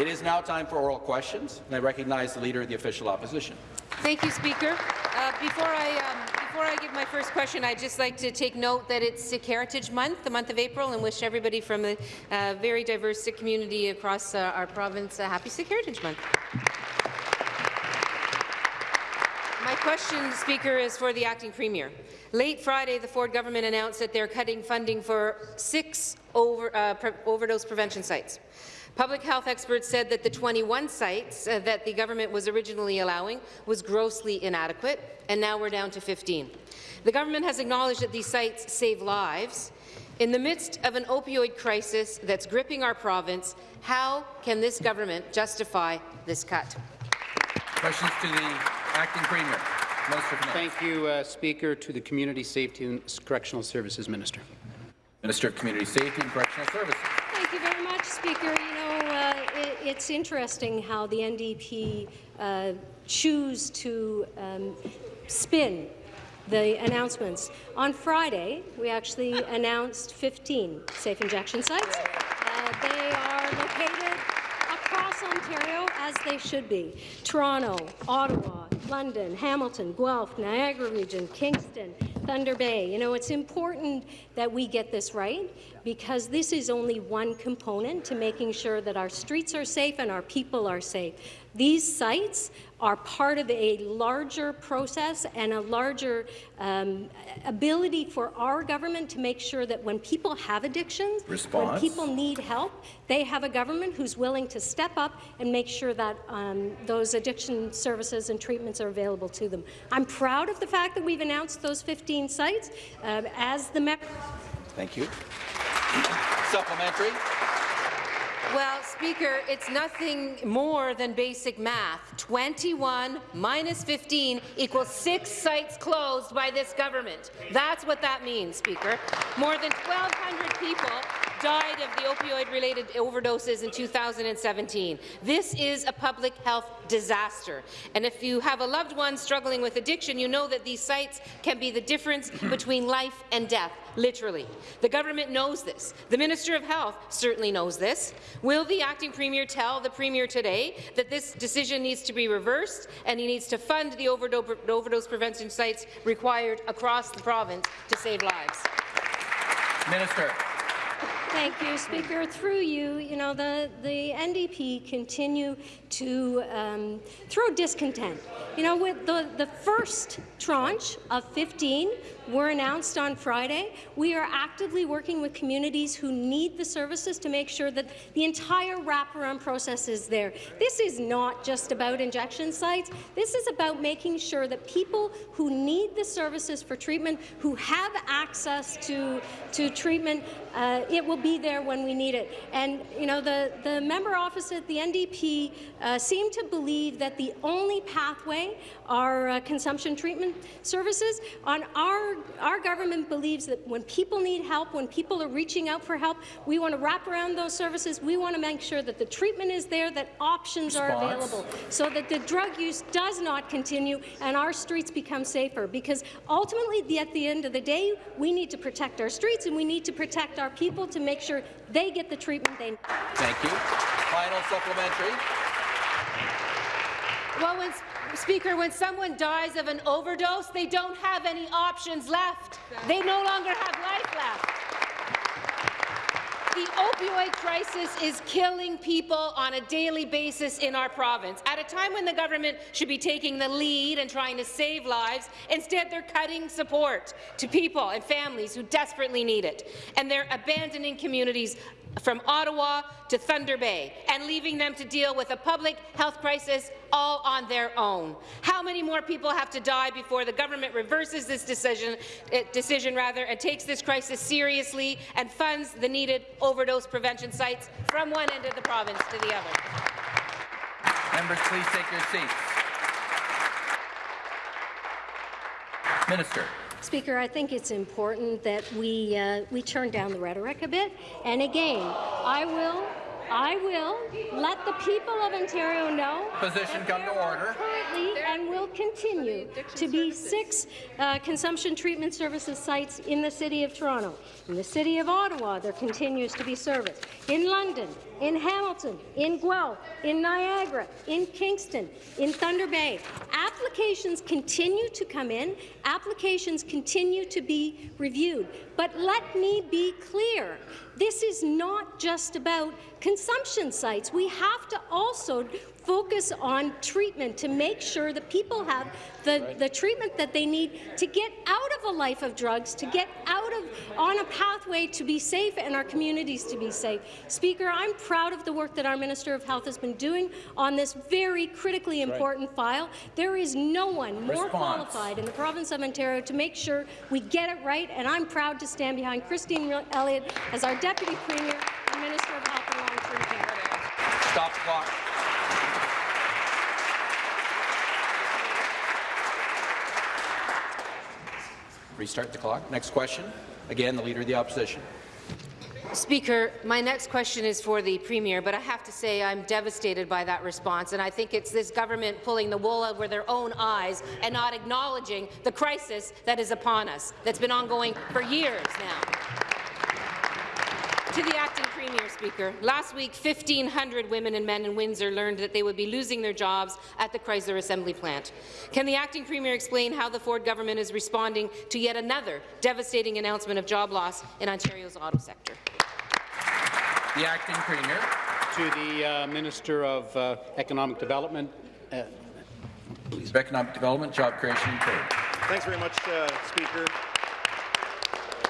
It is now time for oral questions, and I recognize the Leader of the Official Opposition. Thank you, Speaker. Uh, before I um, before I give my first question, I'd just like to take note that it's Sikh Heritage Month, the month of April, and wish everybody from a uh, very diverse Sikh community across uh, our province a happy Sikh Heritage Month. My question, Speaker, is for the acting premier. Late Friday, the Ford government announced that they're cutting funding for six over, uh, pre overdose prevention sites. Public health experts said that the 21 sites uh, that the government was originally allowing was grossly inadequate, and now we're down to 15. The government has acknowledged that these sites save lives. In the midst of an opioid crisis that's gripping our province, how can this government justify this cut? Questions to the acting premier. Thank you, uh, Speaker. To the Community Safety and Correctional Services Minister. Minister of Community Safety and Correctional Services. Thank you very much, Speaker. You know, it, it's interesting how the NDP uh, choose to um, spin the announcements. On Friday, we actually announced 15 safe injection sites. Uh, they are located across Ontario, as they should be. Toronto, Ottawa, London, Hamilton, Guelph, Niagara Region, Kingston, Thunder Bay. You know, it's important that we get this right because this is only one component to making sure that our streets are safe and our people are safe. These sites are part of a larger process and a larger um, ability for our government to make sure that when people have addictions, Response. when people need help, they have a government who's willing to step up and make sure that um, those addiction services and treatments are available to them. I'm proud of the fact that we've announced those 15 sites. Uh, as the Thank you. Supplementary. Well, Speaker, it's nothing more than basic math. 21 minus 15 equals six sites closed by this government. That's what that means, Speaker. More than 1,200 people died of the opioid-related overdoses in 2017. This is a public health disaster. And if you have a loved one struggling with addiction, you know that these sites can be the difference between life and death, literally. The government knows this. The Minister of Health certainly knows this. Will the acting premier tell the premier today that this decision needs to be reversed and he needs to fund the overdose prevention sites required across the province to save lives? Minister. Thank you, Speaker. Through you, you know, the, the NDP continue to um, throw discontent. You know, with the, the first tranche of 15 were announced on Friday. We are actively working with communities who need the services to make sure that the entire wraparound process is there. This is not just about injection sites. This is about making sure that people who need the services for treatment, who have access to, to treatment, uh, it will be there when we need it. And you know, the, the member opposite, the NDP, uh, seem to believe that the only pathway are uh, consumption treatment services. On our, our government believes that when people need help, when people are reaching out for help, we want to wrap around those services. We want to make sure that the treatment is there, that options Response. are available, so that the drug use does not continue and our streets become safer. Because ultimately, at the end of the day, we need to protect our streets and we need to protect our people to make sure they get the treatment they need. Thank you. Final supplementary. Well, when, Speaker, when someone dies of an overdose, they don't have any options left. They no longer have life left. The opioid crisis is killing people on a daily basis in our province. At a time when the government should be taking the lead and trying to save lives, instead they're cutting support to people and families who desperately need it. And they're abandoning communities from Ottawa to Thunder Bay and leaving them to deal with a public health crisis all on their own. How many more people have to die before the government reverses this decision, uh, decision rather, and takes this crisis seriously and funds the needed overdose prevention sites from one end of the province to the other? Members, please take your seats. Minister. Speaker, I think it's important that we uh, we turn down the rhetoric a bit. And again, I will I will let the people of Ontario know Position that come to order. currently and will continue to be six uh, consumption treatment services sites in the City of Toronto. In the City of Ottawa, there continues to be service. In London, in Hamilton, in Guelph, in Niagara, in Kingston, in Thunder Bay. Applications continue to come in. Applications continue to be reviewed. But let me be clear. This is not just about consumption sites. We have to also focus on treatment to make sure that people have the, the treatment that they need to get out of a life of drugs, to get out of on a pathway to be safe and our communities to be safe. Speaker, I'm proud of the work that our Minister of Health has been doing on this very critically important file. There is no one more Response. qualified in the province of Ontario to make sure we get it right, and I'm proud to stand behind Christine Elliott as our Deputy Premier and Minister of Health and Long-Term Care. Stop clock. Restart the clock. Next question. Again, the Leader of the Opposition. Speaker, my next question is for the Premier, but I have to say I'm devastated by that response, and I think it's this government pulling the wool over their own eyes and not acknowledging the crisis that is upon us, that's been ongoing for years now. To the acting premier, Speaker. Last week, 1,500 women and men in Windsor learned that they would be losing their jobs at the Chrysler assembly plant. Can the acting premier explain how the Ford government is responding to yet another devastating announcement of job loss in Ontario's auto sector? The Acting Premier. To the uh, Minister of uh, Economic Development, uh, Please. Economic Development, Job Creation and Trade. Thanks very much, uh, Speaker.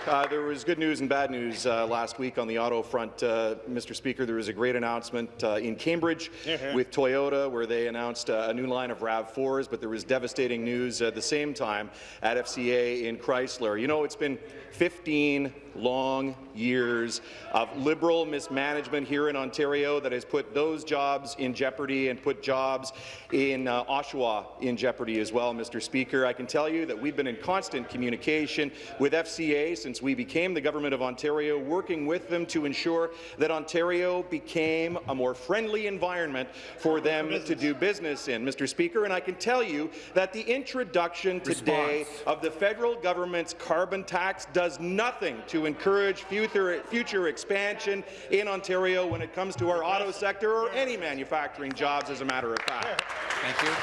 Uh, there was good news and bad news uh, last week on the auto front, uh, Mr. Speaker. There was a great announcement uh, in Cambridge with Toyota where they announced uh, a new line of RAV4s, but there was devastating news at the same time at FCA in Chrysler. You know, it's been 15 long years of Liberal mismanagement here in Ontario that has put those jobs in jeopardy and put jobs in uh, Oshawa in jeopardy as well, Mr. Speaker. I can tell you that we've been in constant communication with FCA since we became the Government of Ontario, working with them to ensure that Ontario became a more friendly environment for them to do business in, Mr. Speaker. And I can tell you that the introduction today Response. of the federal government's carbon tax does nothing to encourage future, future expansion in Ontario when it comes to our auto sector or any manufacturing jobs, as a matter of fact. Thank you.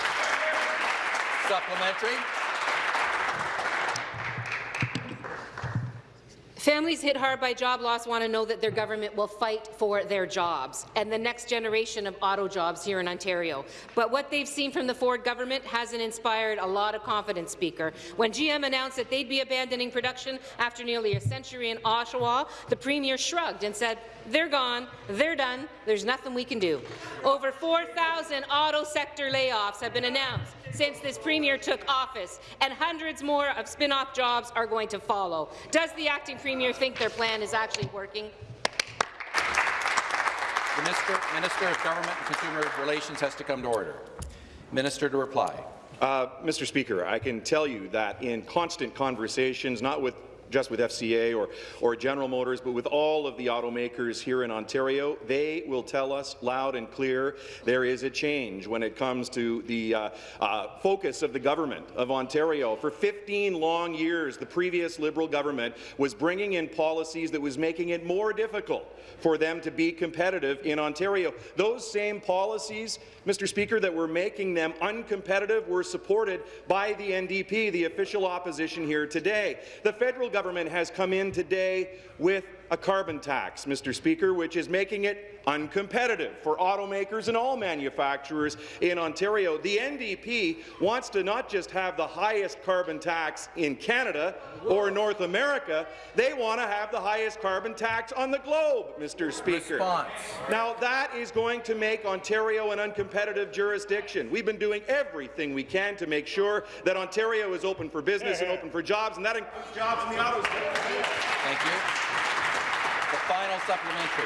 Supplementary. Families hit hard by job loss want to know that their government will fight for their jobs and the next generation of auto jobs here in Ontario. But what they've seen from the Ford government hasn't inspired a lot of confidence, Speaker. When GM announced that they'd be abandoning production after nearly a century in Oshawa, the Premier shrugged and said, they're gone, they're done, there's nothing we can do. Over 4,000 auto sector layoffs have been announced since this Premier took office, and hundreds more of spin-off jobs are going to follow. Does the acting Premier think their plan is actually working? The Minister, Minister of Government and Consumer Relations has to come to order. Minister to reply. Uh, Mr. Speaker, I can tell you that in constant conversations, not with just with FCA or, or General Motors, but with all of the automakers here in Ontario, they will tell us loud and clear there is a change when it comes to the uh, uh, focus of the government of Ontario. For 15 long years, the previous Liberal government was bringing in policies that was making it more difficult for them to be competitive in Ontario. Those same policies, Mr. Speaker, that were making them uncompetitive were supported by the NDP, the official opposition here today. The federal government has come in today with a carbon tax, Mr. Speaker, which is making it uncompetitive for automakers and all manufacturers in Ontario. The NDP wants to not just have the highest carbon tax in Canada or North America, they want to have the highest carbon tax on the globe, Mr. Speaker. Response. Now, that is going to make Ontario an uncompetitive jurisdiction. We've been doing everything we can to make sure that Ontario is open for business and open for jobs, and that includes jobs in the auto sector. Thank you. The final supplementary.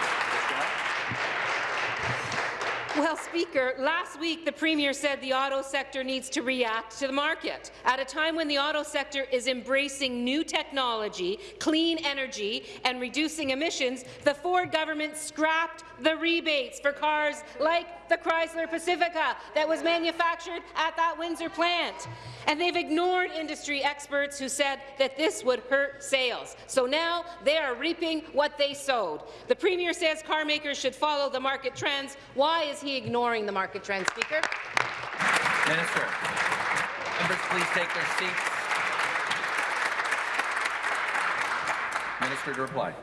Well, Speaker, last week the Premier said the auto sector needs to react to the market. At a time when the auto sector is embracing new technology, clean energy, and reducing emissions, the Ford government scrapped the rebates for cars like the Chrysler Pacifica that was manufactured at that Windsor plant. And they've ignored industry experts who said that this would hurt sales. So now they are reaping what they sowed. The Premier says car makers should follow the market trends. Why is he ignoring the market trends, Speaker? Minister. Members, please take their seats. Minister to reply.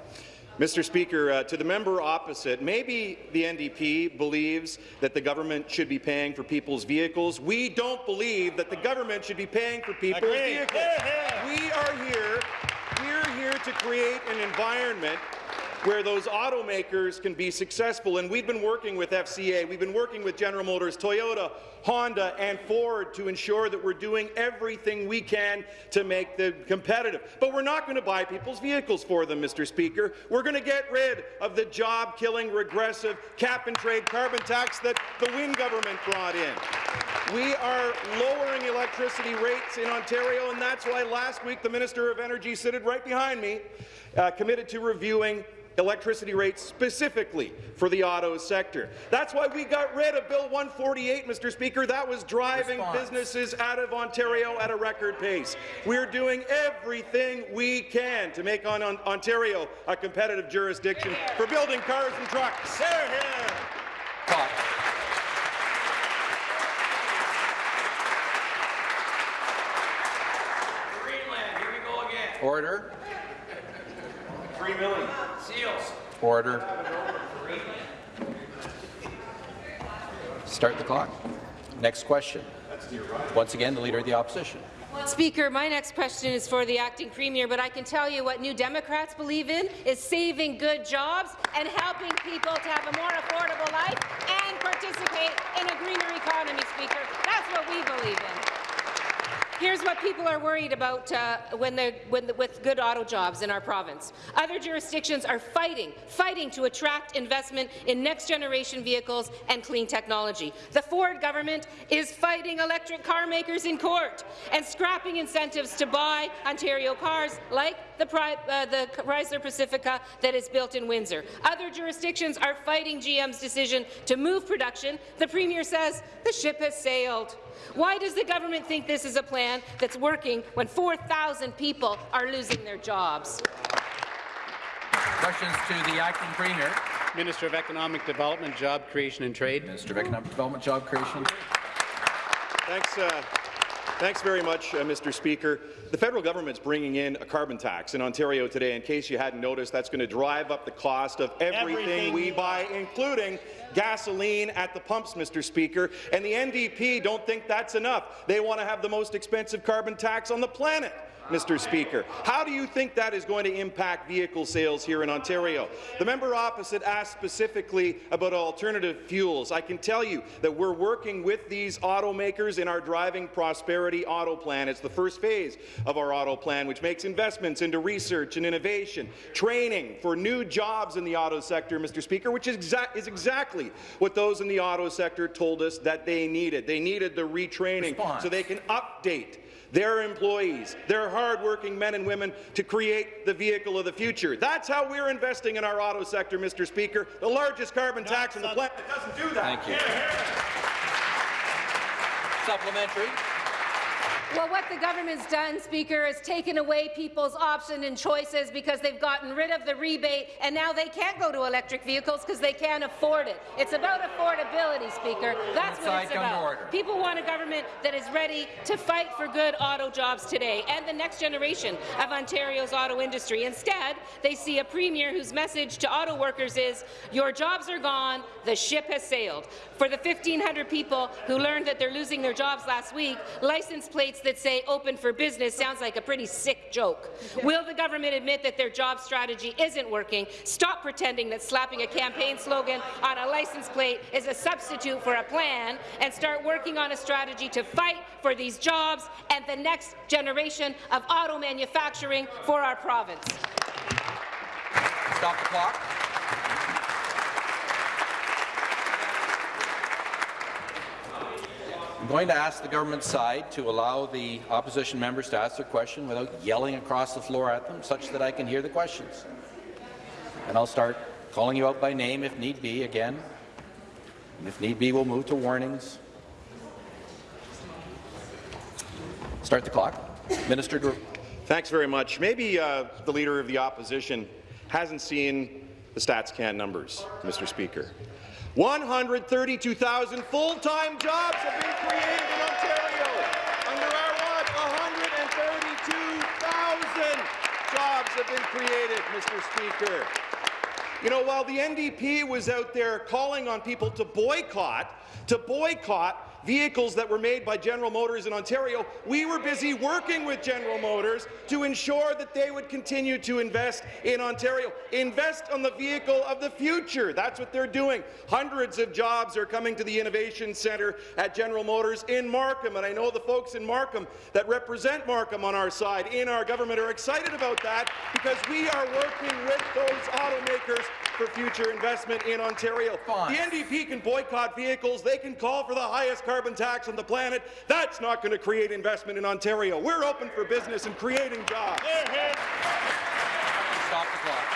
Mr. Speaker, uh, to the member opposite, maybe the NDP believes that the government should be paying for people's vehicles. We don't believe that the government should be paying for people's Agreed. vehicles. We are here, we're here to create an environment where those automakers can be successful. And we've been working with FCA, we've been working with General Motors, Toyota, Honda, and Ford to ensure that we're doing everything we can to make them competitive. But we're not going to buy people's vehicles for them, Mr. Speaker. We're going to get rid of the job-killing, regressive cap-and-trade carbon tax that the Wynne government brought in. We are lowering electricity rates in Ontario, and that's why last week the Minister of Energy, sitting right behind me, uh, committed to reviewing electricity rates specifically for the auto sector. That's why we got rid of Bill 148, Mr. Speaker. That was driving Response. businesses out of Ontario at a record pace. We're doing everything we can to make on, on Ontario a competitive jurisdiction for building cars and trucks. Clock. Greenland, here we. Order. Three million. Seals. Order. Start the clock. Next question. Once again, the Leader of the Opposition. Speaker, my next question is for the acting premier, but I can tell you what New Democrats believe in is saving good jobs and helping people to have a more affordable life and participate in a greener economy, Speaker. That's what we believe in. Here's what people are worried about uh, when they're, when the, with good auto jobs in our province. Other jurisdictions are fighting, fighting to attract investment in next-generation vehicles and clean technology. The Ford government is fighting electric car makers in court and scrapping incentives to buy Ontario cars like the, uh, the Chrysler Pacifica that is built in Windsor. Other jurisdictions are fighting GM's decision to move production. The Premier says the ship has sailed. Why does the government think this is a plan that's working when 4,000 people are losing their jobs? Questions to the acting premier. Minister of Economic Development, Job Creation and Trade. Minister of Economic Development, Job Creation. Thanks, uh, thanks very much, uh, Mr. Speaker. The federal government's bringing in a carbon tax in Ontario today. In case you hadn't noticed, that's going to drive up the cost of everything, Everything we we buy, including gasoline at the pumps, Mr. Speaker. And the NDP don't think that's enough. They want to have the most expensive carbon tax on the planet. Mr. Speaker. How do you think that is going to impact vehicle sales here in Ontario? The member opposite asked specifically about alternative fuels. I can tell you that we're working with these automakers in our Driving Prosperity Auto Plan. It's the first phase of our auto plan, which makes investments into research and innovation, training for new jobs in the auto sector, Mr. Speaker, which is, exa is exactly what those in the auto sector told us that they needed. They needed the retraining Response. so they can update their employees, their hardworking men and women to create the vehicle of the future. That's how we're investing in our auto sector, Mr. Speaker, the largest carbon tax on the planet doesn't do that. Thank you. Supplementary. Well, what the government's done, Speaker, is taken away people's options and choices because they've gotten rid of the rebate, and now they can't go to electric vehicles because they can't afford it. It's about affordability, Speaker. That's what it's about. People want a government that is ready to fight for good auto jobs today and the next generation of Ontario's auto industry. Instead, they see a premier whose message to auto workers is, your jobs are gone, the ship has sailed. For the 1,500 people who learned that they're losing their jobs last week, license plates that say open for business sounds like a pretty sick joke. Will the government admit that their job strategy isn't working, stop pretending that slapping a campaign slogan on a license plate is a substitute for a plan, and start working on a strategy to fight for these jobs and the next generation of auto manufacturing for our province? Stop the clock. I'm going to ask the government side to allow the opposition members to ask their question without yelling across the floor at them, such that I can hear the questions. And I'll start calling you out by name if need be again. And if need be, we'll move to warnings. Start the clock. Minister Thanks very much. Maybe uh, the Leader of the Opposition hasn't seen the StatsCan numbers, Mr. Speaker. 132,000 full-time jobs have been created in Ontario under our watch. 132,000 jobs have been created, Mr. Speaker. You know, while the NDP was out there calling on people to boycott, to boycott vehicles that were made by General Motors in Ontario, we were busy working with General Motors to ensure that they would continue to invest in Ontario. Invest on the vehicle of the future. That's what they're doing. Hundreds of jobs are coming to the Innovation Centre at General Motors in Markham, and I know the folks in Markham that represent Markham on our side in our government are excited about that because we are working with those automakers for future investment in Ontario. Fine. The NDP can boycott vehicles. They can call for the highest carbon tax on the planet. That's not going to create investment in Ontario. We're open for business and creating jobs. stop the clock.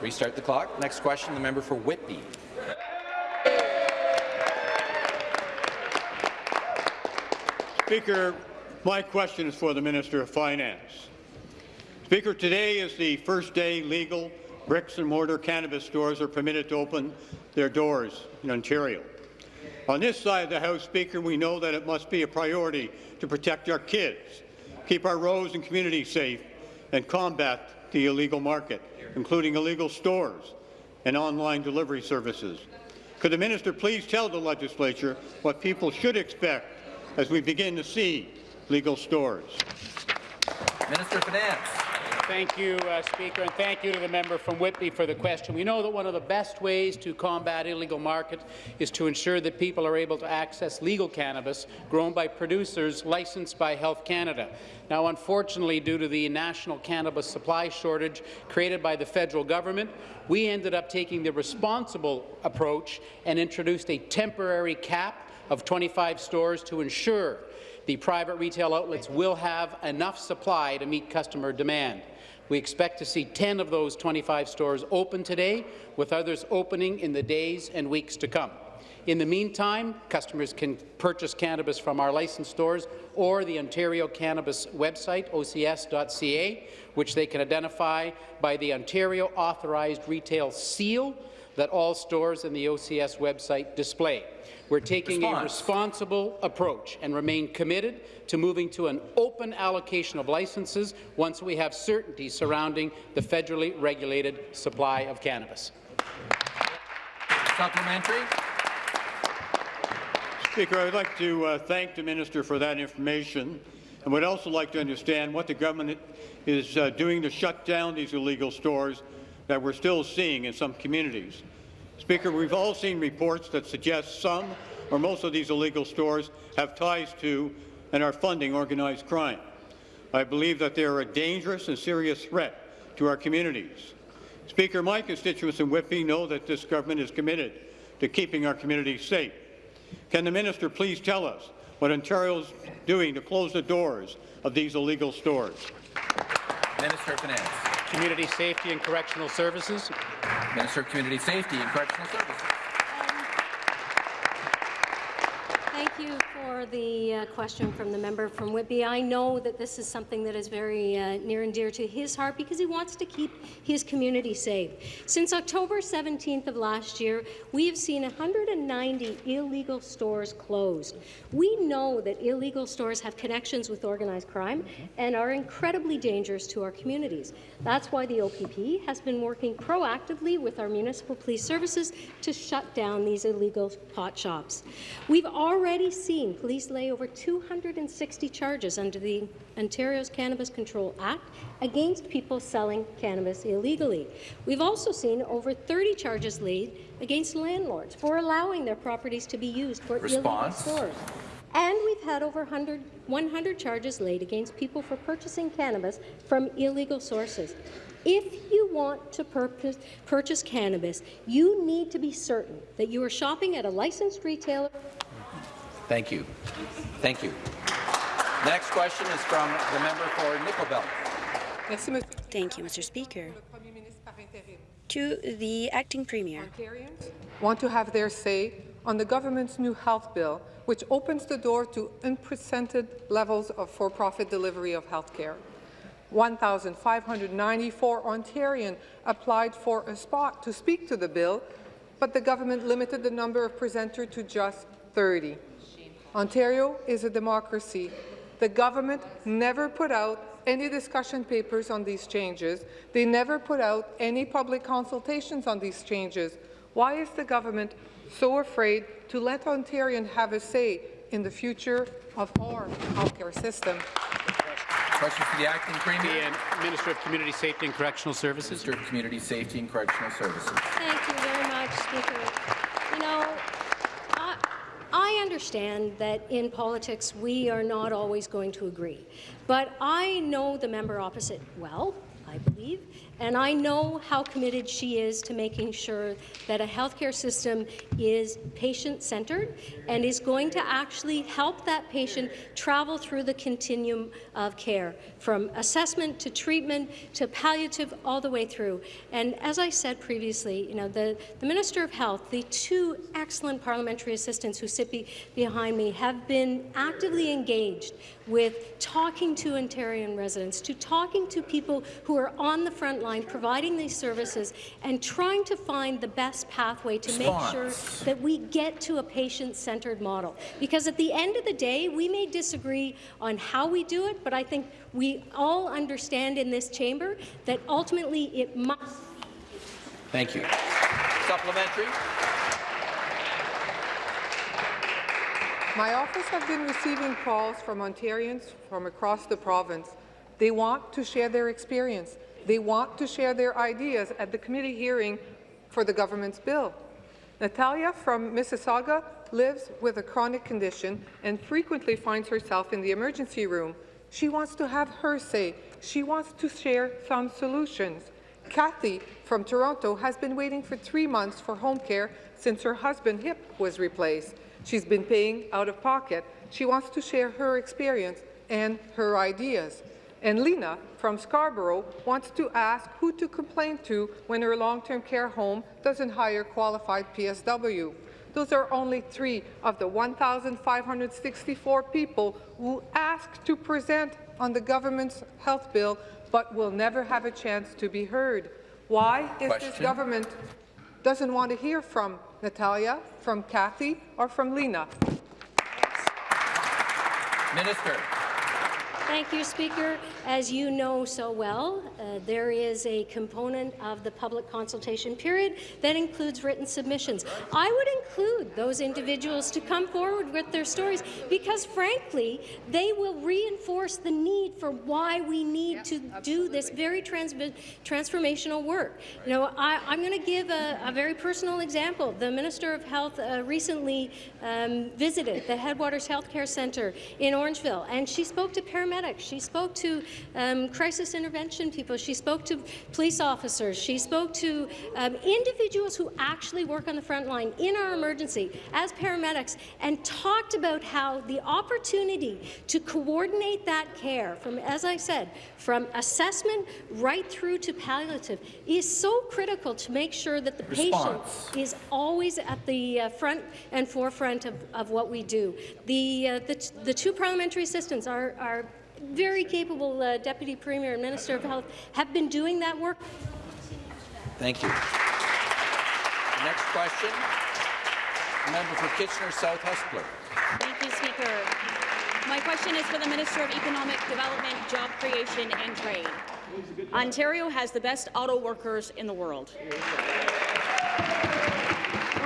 Restart the clock. Next question, the member for Whitby. Speaker, my question is for the Minister of Finance. Speaker, today is the first day legal bricks and mortar cannabis stores are permitted to open their doors in Ontario. On this side of the House, Speaker, we know that it must be a priority to protect our kids, keep our roads and communities safe, and combat the illegal market, including illegal stores and online delivery services. Could the minister please tell the legislature what people should expect as we begin to see legal stores? Minister of Finance. Thank you, uh, Speaker, and thank you to the member from Whitby for the question. We know that one of the best ways to combat illegal market is to ensure that people are able to access legal cannabis grown by producers licensed by Health Canada. Now, unfortunately, due to the national cannabis supply shortage created by the federal government, we ended up taking the responsible approach and introduced a temporary cap of 25 stores to ensure the private retail outlets will have enough supply to meet customer demand. We expect to see 10 of those 25 stores open today, with others opening in the days and weeks to come. In the meantime, customers can purchase cannabis from our licensed stores or the Ontario Cannabis website, ocs.ca, which they can identify by the Ontario Authorized Retail Seal that all stores in the OCS website display. We're taking a responsible approach and remain committed to moving to an open allocation of licenses once we have certainty surrounding the federally regulated supply of cannabis. Supplementary. Speaker, I would like to uh, thank the minister for that information and would also like to understand what the government is uh, doing to shut down these illegal stores that we're still seeing in some communities. Speaker, we've all seen reports that suggest some or most of these illegal stores have ties to and are funding organized crime. I believe that they are a dangerous and serious threat to our communities. Speaker, my constituents in Whitby know that this government is committed to keeping our communities safe. Can the minister please tell us what Ontario is doing to close the doors of these illegal stores? Minister of Finance. Community Safety and Correctional Services. Minister of Community Safety and Correctional Services. Thank you the uh, question from the member from Whitby. I know that this is something that is very uh, near and dear to his heart because he wants to keep his community safe. Since October 17th of last year, we have seen 190 illegal stores closed. We know that illegal stores have connections with organized crime and are incredibly dangerous to our communities. That's why the OPP has been working proactively with our municipal police services to shut down these illegal pot shops. We've already seen police lay over 260 charges under the Ontario's Cannabis Control Act against people selling cannabis illegally. We've also seen over 30 charges laid against landlords for allowing their properties to be used for Response. illegal stores. And we've had over 100, 100 charges laid against people for purchasing cannabis from illegal sources. If you want to purpose, purchase cannabis, you need to be certain that you are shopping at a licensed retailer. Thank you. Thank you. Next question is from the member for Nickel Belt. Thank you, Mr. Speaker. To the acting premier. Ontarians want to have their say on the government's new health bill, which opens the door to unprecedented levels of for-profit delivery of health care. 1,594 Ontarians applied for a spot to speak to the bill, but the government limited the number of presenters to just 30. Ontario is a democracy. The government never put out any discussion papers on these changes. They never put out any public consultations on these changes. Why is the government so afraid to let Ontarians have a say in the future of our healthcare system? Question for the acting premier. The Minister of Community Safety and Correctional Services. Minister of Community Safety and Correctional Services. Thank you very much, Speaker. You know, I, I understand that in politics we are not always going to agree, but I know the member opposite well, I believe, and I know how committed she is to making sure that a healthcare system is patient-centered and is going to actually help that patient travel through the continuum of care, from assessment to treatment to palliative all the way through. And as I said previously, you know, the, the Minister of Health, the two excellent parliamentary assistants who sit be, behind me have been actively engaged with talking to Ontarian residents, to talking to people who are on the front line providing these services and trying to find the best pathway to make sure that we get to a patient-centered model. Because at the end of the day, we may disagree on how we do it, but I think we all understand in this chamber that ultimately it must Thank you. Supplementary. My office has been receiving calls from Ontarians from across the province. They want to share their experience. They want to share their ideas at the committee hearing for the government's bill. Natalia from Mississauga lives with a chronic condition and frequently finds herself in the emergency room. She wants to have her say. She wants to share some solutions. Kathy from Toronto has been waiting for three months for home care since her husband's hip was replaced. She's been paying out of pocket. She wants to share her experience and her ideas. And Lena from Scarborough wants to ask who to complain to when her long-term care home doesn't hire qualified PSW. Those are only three of the 1,564 people who asked to present on the government's health bill but will never have a chance to be heard. Why is this government doesn't want to hear from Natalia, from Kathy, or from Lena? Minister. Thank you, Speaker. As you know so well, uh, there is a component of the public consultation period that includes written submissions. I would include those individuals to come forward with their stories because, frankly, they will reinforce the need for why we need to do this very trans transformational work. You know, I, am going to give a, a, very personal example. The Minister of Health uh, recently um, visited the Headwaters Healthcare Centre in Orangeville, and she spoke to paramedics she spoke to um, crisis intervention people. She spoke to police officers. She spoke to um, individuals who actually work on the front line in our emergency as paramedics and talked about how the opportunity to coordinate that care from, as I said, from assessment right through to palliative is so critical to make sure that the Response. patient is always at the uh, front and forefront of, of what we do. The, uh, the, the two parliamentary assistants are, are very capable uh, Deputy Premier and Minister of Health have been doing that work. Thank you. The next question, the member for Kitchener South Hespeler. Thank you, Speaker. My question is for the Minister of Economic Development, Job Creation and Trade. Ontario has the best auto workers in the world. More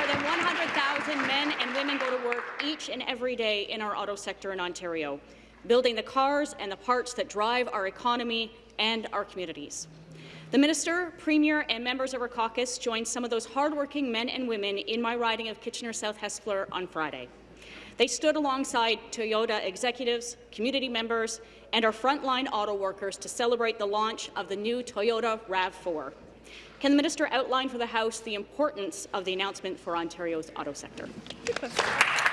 than 100,000 men and women go to work each and every day in our auto sector in Ontario, building the cars and the parts that drive our economy and our communities. The Minister, Premier and members of our caucus joined some of those hardworking men and women in my riding of Kitchener South Hespeler on Friday. They stood alongside Toyota executives, community members, and our frontline auto workers to celebrate the launch of the new Toyota RAV4. Can the minister outline for the House the importance of the announcement for Ontario's auto sector?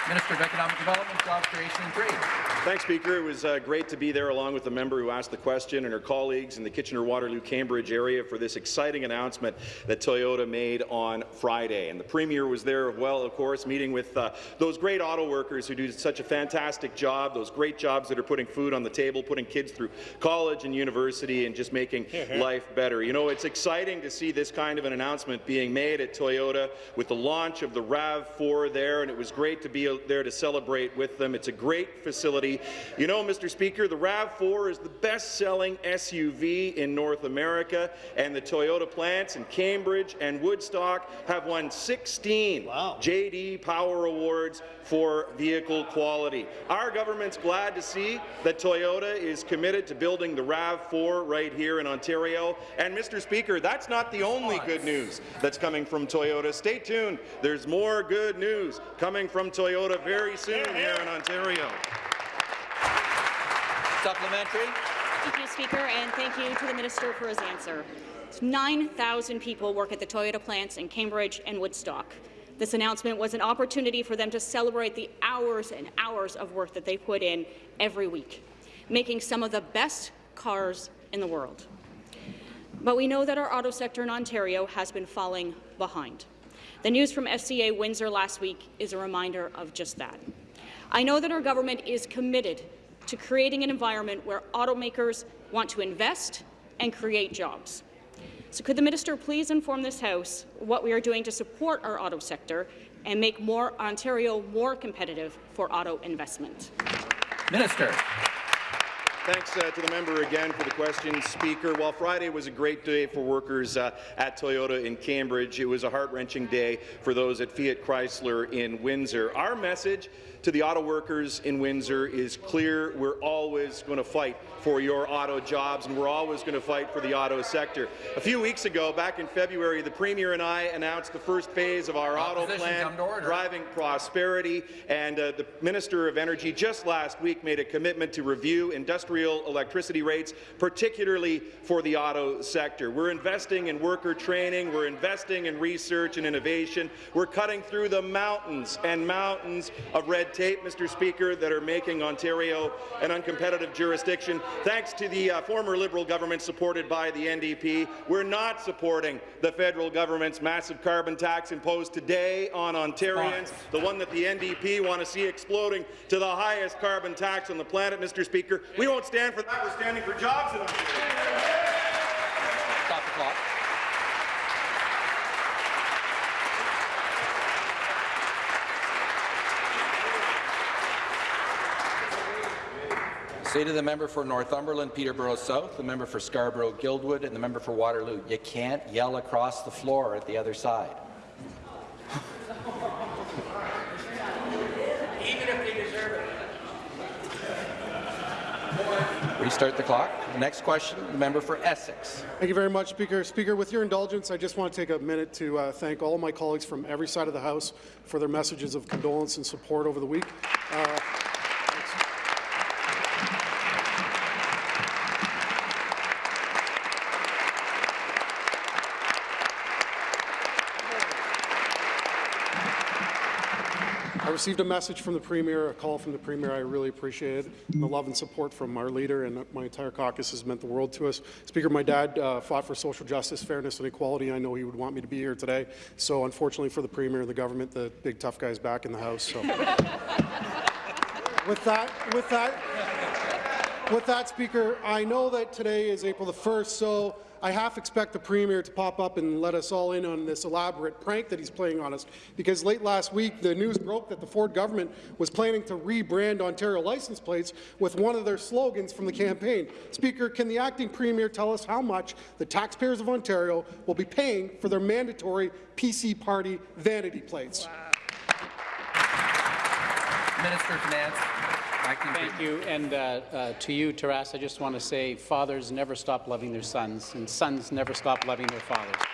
Minister of Economic Development, Job Creation and Trade. Thanks, Speaker. It was uh, great to be there along with the member who asked the question and her colleagues in the Kitchener-Waterloo-Cambridge area for this exciting announcement that Toyota made on Friday. And the Premier was there, well, of course, meeting with uh, those great auto workers who do such a fantastic job, those great jobs that are putting food on the table, putting kids through college and university, and just making life better. You know, it's exciting to see this kind of an announcement being made at Toyota with the launch of the RAV4 there, and it was great to be there to celebrate with them. It's a great facility. You know, Mr. Speaker, the RAV4 is the best-selling SUV in North America, and the Toyota plants in Cambridge and Woodstock have won 16 JD Power Awards for vehicle quality. Our government's glad to see that Toyota is committed to building the RAV4 right here in Ontario. And, Mr. Speaker, that's not the only good news that's coming from Toyota. Stay tuned. There's more good news coming from Toyota very soon here in Ontario. Supplementary. Thank you, Speaker, and thank you to the Minister for his answer. 9,000 people work at the Toyota plants in Cambridge and Woodstock. This announcement was an opportunity for them to celebrate the hours and hours of work that they put in every week, making some of the best cars in the world. But we know that our auto sector in Ontario has been falling behind. The news from FCA Windsor last week is a reminder of just that. I know that our government is committed to creating an environment where automakers want to invest and create jobs. So could the minister please inform this House what we are doing to support our auto sector and make more Ontario more competitive for auto investment? Minister. Thanks uh, to the member again for the question, Speaker. While Friday was a great day for workers uh, at Toyota in Cambridge, it was a heart-wrenching day for those at Fiat Chrysler in Windsor. Our message to the auto workers in Windsor is clear. We're always going to fight for your auto jobs, and we're always going to fight for the auto sector. A few weeks ago, back in February, the Premier and I announced the first phase of our auto plan, come to order. driving prosperity, and uh, the Minister of Energy just last week made a commitment to review industrial electricity rates, particularly for the auto sector. We're investing in worker training, we're investing in research and innovation, we're cutting through the mountains and mountains of red tape, Mr. Speaker, that are making Ontario an uncompetitive jurisdiction. Thanks to the uh, former Liberal government supported by the NDP, we're not supporting the federal government's massive carbon tax imposed today on Ontarians, the one that the NDP want to see exploding to the highest carbon tax on the planet, Mr. Speaker. We won't stand for that. We're standing for jobs in Ontario. Stop the clock. Say to the member for Northumberland, Peterborough South, the member for Scarborough, Guildwood, and the member for Waterloo, you can't yell across the floor at the other side. Even if they deserve it. Restart the clock. Next question, the member for Essex. Thank you very much, Speaker. Speaker, with your indulgence, I just want to take a minute to uh, thank all my colleagues from every side of the House for their messages of condolence and support over the week. Uh, I received a message from the Premier, a call from the Premier. I really appreciate it. The love and support from our leader and my entire caucus has meant the world to us. Speaker, my dad uh, fought for social justice, fairness, and equality. I know he would want me to be here today. So unfortunately for the Premier and the government, the big tough guy's back in the House. So. with that, with that, with that, Speaker, I know that today is April the 1st, so I half expect the Premier to pop up and let us all in on this elaborate prank that he's playing on us, because late last week the news broke that the Ford government was planning to rebrand Ontario license plates with one of their slogans from the campaign. Speaker, can the acting Premier tell us how much the taxpayers of Ontario will be paying for their mandatory PC Party vanity plates? Minister of Finance. Acting Thank you. And uh, uh, to you, Taras, I just want to say fathers never stop loving their sons, and sons never stop loving their fathers. Taras.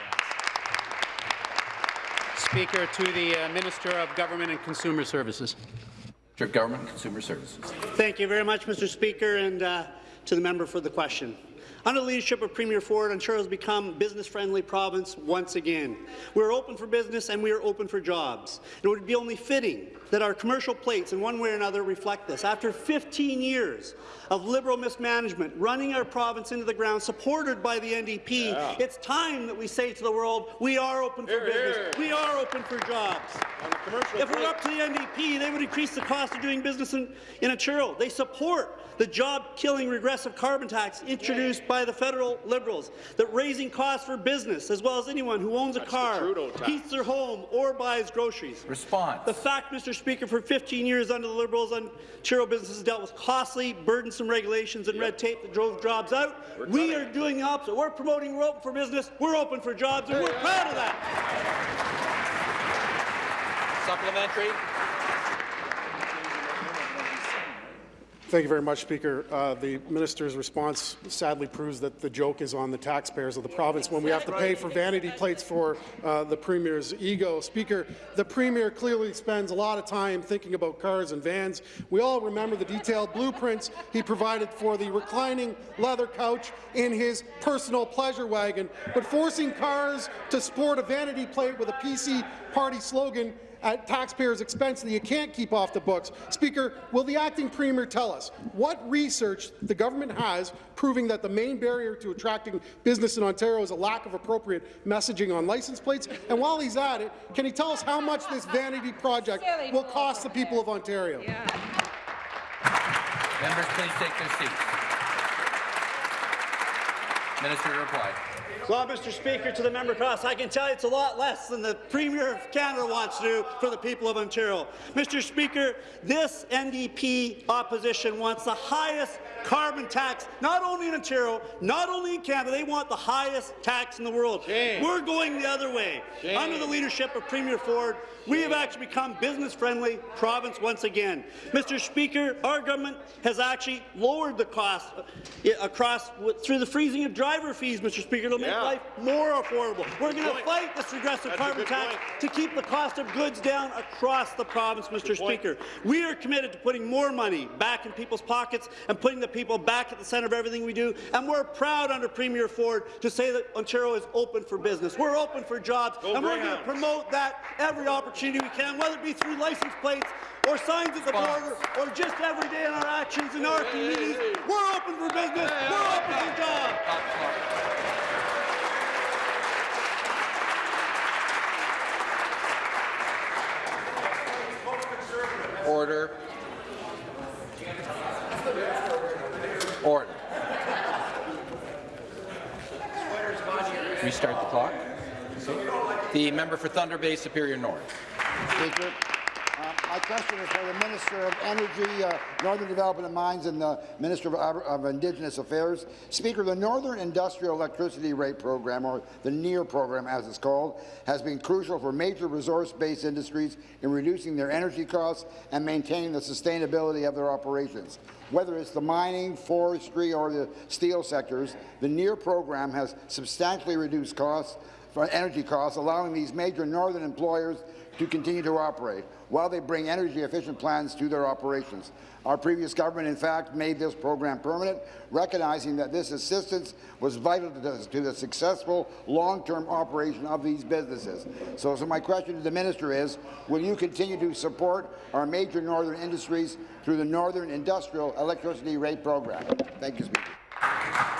Speaker, to the uh, Minister of Government and Consumer Services. of Government and Consumer Services. Thank you very much, Mr. Speaker, and uh, to the member for the question. Under the leadership of Premier Ford, Ontario has become a business-friendly province once again. We're open for business and we are open for jobs. It would be only fitting that our commercial plates, in one way or another, reflect this. After 15 years of Liberal mismanagement, running our province into the ground, supported by the NDP, Yeah. it's time that we say to the world, we are open for Hear, business, hear. we are open for jobs. If we're up to the NDP, they would increase the cost of doing business in, in Ontario. They support the job-killing regressive carbon tax introduced by the federal Liberals, that raising costs for business, as well as anyone who owns a That's the car, heats their home, or buys groceries. Response. The fact, Mr. Speaker, for 15 years under the Liberals, Ontario businesses dealt with costly, burdensome regulations and red tape that drove jobs out. We're we are doing the opposite. We're promoting we're open for business, we're open for jobs, and we're proud of that. Supplementary. Thank you very much, Speaker. Uh, the minister's response sadly proves that the joke is on the taxpayers of the province when we have to pay for vanity plates for uh, the Premier's ego. Speaker, the Premier clearly spends a lot of time thinking about cars and vans. We all remember the detailed blueprints he provided for the reclining leather couch in his personal pleasure wagon, but forcing cars to sport a vanity plate with a PC party slogan at taxpayers' expense that you can't keep off the books. Speaker, will the acting premier tell us what research the government has proving that the main barrier to attracting business in Ontario is a lack of appropriate messaging on license plates? And while he's at it, can he tell us how much this vanity project will cost the people of Ontario? Members, please take their seats. Minister to reply. Well, Mr. Speaker, to the member across, I can tell you it's a lot less than the Premier of Canada wants to do for the people of Ontario. Mr. Speaker, this NDP opposition wants the highest carbon tax, not only in Ontario, not only in Canada, they want the highest tax in the world. Shame. We're going the other way. Shame. Under the leadership of Premier Ford, we have actually become business-friendly province once again. Mr. Speaker, our government has actually lowered the cost uh, across through the freezing of driver fees, Mr. Speaker, It'll make Yeah. life more affordable. We're going to fight this regressive That's carbon tax point. to keep the cost of goods down across the province, Mr. point. Speaker. We are committed to putting more money back in people's pockets and putting the people back at the centre of everything we do. And we're proud under Premier Ford to say that Ontario is open for business. We're open for jobs, Go and we're going to promote that every opportunity we can, whether it be through license plates or signs at the border or just every day in our actions in our communities. We're open for business. We're open for jobs. Order. Order. Restart the clock. The member for Thunder Bay Superior North. Speaker. Uh, My question is for the Minister of Energy, uh, Northern Development and Mines, and the Minister of, of Indigenous Affairs. Speaker, the Northern Industrial Electricity Rate Program, or the NIER program as it's called, has been crucial for major resource-based industries in reducing their energy costs and maintaining the sustainability of their operations. Whether it's the mining, forestry, or the steel sectors, the NIER program has substantially reduced costs for energy costs, allowing these major northern employers to continue to operate while they bring energy-efficient plans to their operations. Our previous government, in fact, made this program permanent, recognizing that this assistance was vital to the, to the successful long-term operation of these businesses. So, so my question to the minister is, will you continue to support our major northern industries through the Northern Industrial Electricity Rate Program? Thank you, Speaker.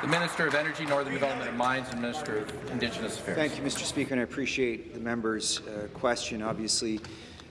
The Minister of Energy, Northern Development and Mines, and Minister of Indigenous Affairs. Thank you, Mr. Speaker, and I appreciate the member's uh, question. Obviously,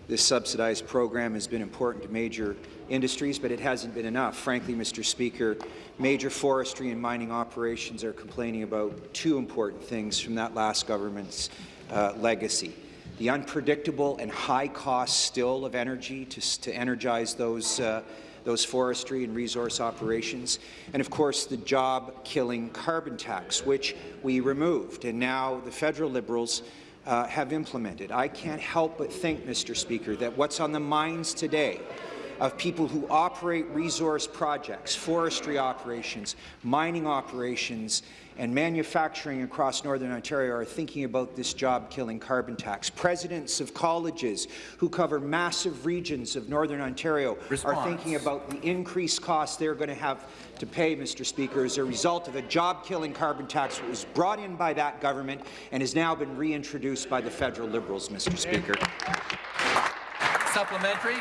this subsidized program has been important to major industries, but it hasn't been enough. Frankly, Mr. Speaker, major forestry and mining operations are complaining about two important things from that last government's uh, legacy. The unpredictable and high cost still of energy to, to energize those uh, those forestry and resource operations, and of course the job-killing carbon tax, which we removed, and now the federal Liberals uh, have implemented. I can't help but think, Mr. Speaker, that what's on the minds today of people who operate resource projects, forestry operations, mining operations, and manufacturing across Northern Ontario are thinking about this job-killing carbon tax. Presidents of colleges who cover massive regions of Northern Ontario Response. are thinking about the increased costs they're going to have to pay, Mr. Speaker, as a result of a job-killing carbon tax that was brought in by that government and has now been reintroduced by the federal Liberals, Mr. Speaker. Supplementary.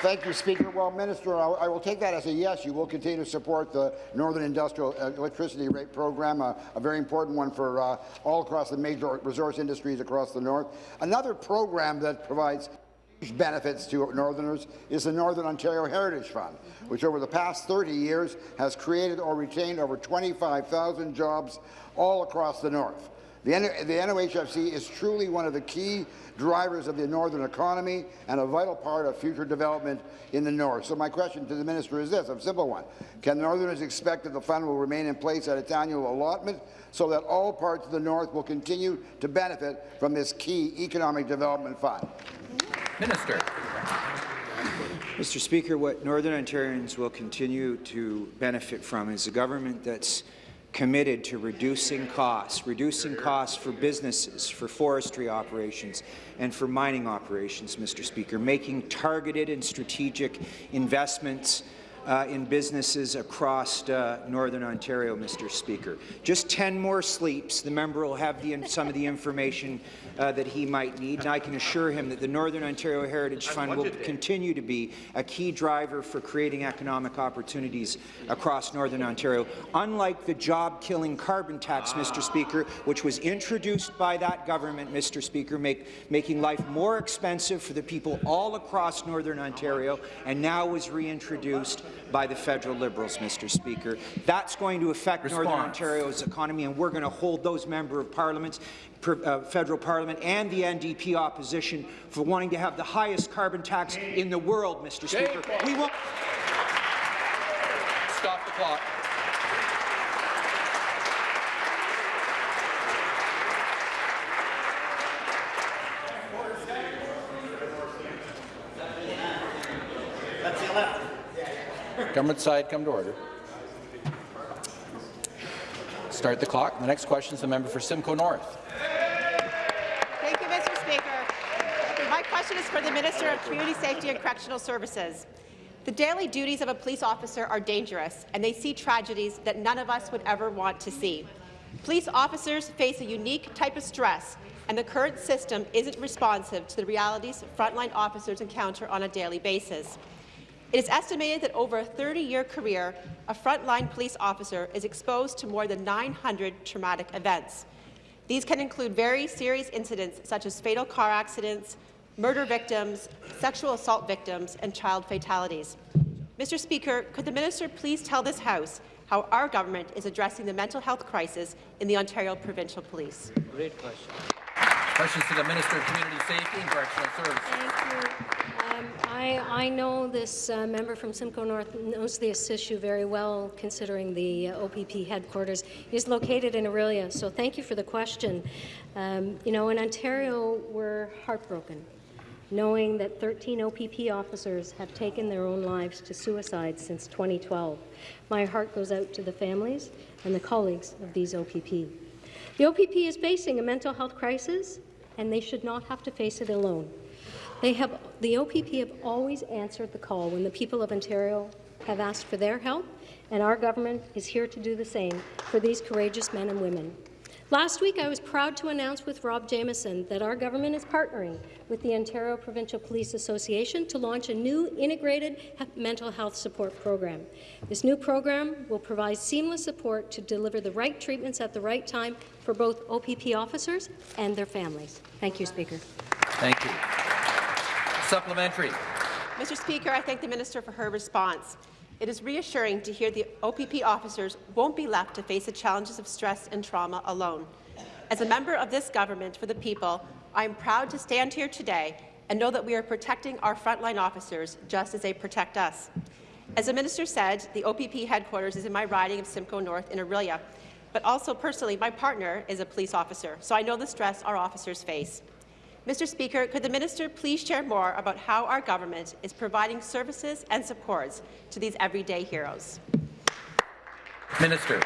Thank you, Speaker. Well, Minister, I, I will take that as a yes. You will continue to support the Northern Industrial Electricity Rate Program, a, a very important one for uh, all across the major resource industries across the north. Another program that provides huge benefits to Northerners is the Northern Ontario Heritage Fund, which over the past 30 years has created or retained over 25,000 jobs all across the north. The, the NOHFC is truly one of the key drivers of the northern economy and a vital part of future development in the north. So my question to the minister is this, a simple one. Can northerners expect that the fund will remain in place at its annual allotment so that all parts of the north will continue to benefit from this key economic development fund? Minister. Mr. Speaker, what Northern Ontarians will continue to benefit from is a government that's committed to reducing costs, reducing costs for businesses, for forestry operations, and for mining operations, Mr. Speaker, making targeted and strategic investments uh, in businesses across uh, Northern Ontario, Mr. Speaker. Just 10 more sleeps. The member will have the, some of the information uh, that he might need, and I can assure him that the Northern Ontario Heritage Fund will continue to be a key driver for creating economic opportunities across Northern Ontario. Unlike the job-killing carbon tax, Mr. Speaker, which was introduced by that government, Mr. Speaker, make, making life more expensive for the people all across Northern Ontario, and now was reintroduced by the federal Liberals, Mr. Speaker. That's going to affect Response. Northern Ontario's economy, and we're going to hold those member of parliaments, per, uh, federal parliament, and the NDP opposition for wanting to have the highest carbon tax in the world, Mr. Speaker. We won't. Stop the clock. Government side, come to order. Start the clock. The next question is the member for Simcoe North. Thank you, Mr. Speaker. My question is for the Minister of Community Safety and Correctional Services. The daily duties of a police officer are dangerous, and they see tragedies that none of us would ever want to see. Police officers face a unique type of stress, and the current system isn't responsive to the realities frontline officers encounter on a daily basis. It is estimated that over a 30-year career, a frontline police officer is exposed to more than 900 traumatic events. These can include very serious incidents such as fatal car accidents, murder victims, sexual assault victims, and child fatalities. Mr. Speaker, could the minister please tell this House how our government is addressing the mental health crisis in the Ontario Provincial Police? Great question. Questions to the Minister of Community Safety and Correctional Services. Thank you. Um, I, I know this uh, member from Simcoe North knows this issue very well, considering the uh, OPP headquarters is located in Orillia. So thank you for the question. Um, you know, in Ontario, we're heartbroken knowing that 13 OPP officers have taken their own lives to suicide since 2012. My heart goes out to the families and the colleagues of these OPP. The OPP is facing a mental health crisis, and they should not have to face it alone. They have, the OPP have always answered the call when the people of Ontario have asked for their help, and our government is here to do the same for these courageous men and women. Last week, I was proud to announce with Rob Jamieson that our government is partnering with the Ontario Provincial Police Association to launch a new integrated mental health support program. This new program will provide seamless support to deliver the right treatments at the right time for both OPP officers and their families. Thank you, Speaker. Thank you. Supplementary. Mr. Speaker, I thank the minister for her response. It is reassuring to hear the OPP officers won't be left to face the challenges of stress and trauma alone. As a member of this government for the people, I am proud to stand here today and know that we are protecting our frontline officers just as they protect us. As the minister said, the OPP headquarters is in my riding of Simcoe North in Orillia, but also personally, my partner is a police officer, so I know the stress our officers face. Mr. Speaker, could the minister please share more about how our government is providing services and supports to these everyday heroes? Minister.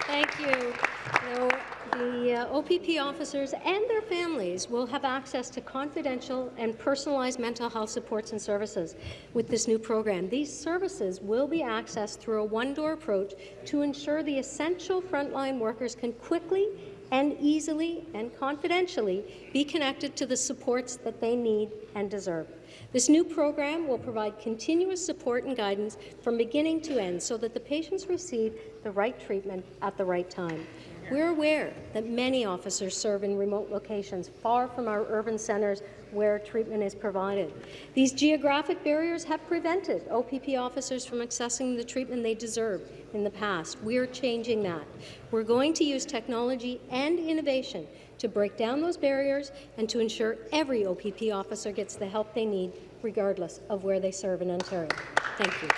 Thank you. you know, the uh, OPP officers and their families will have access to confidential and personalized mental health supports and services with this new program. These services will be accessed through a one-door approach to ensure the essential frontline workers can quickly and easily and confidentially be connected to the supports that they need and deserve. This new program will provide continuous support and guidance from beginning to end so that the patients receive the right treatment at the right time. We're aware that many officers serve in remote locations far from our urban centres where treatment is provided. These geographic barriers have prevented OPP officers from accessing the treatment they deserve in the past. We're changing that. We're going to use technology and innovation to break down those barriers and to ensure every OPP officer gets the help they need, regardless of where they serve in Ontario. Thank you.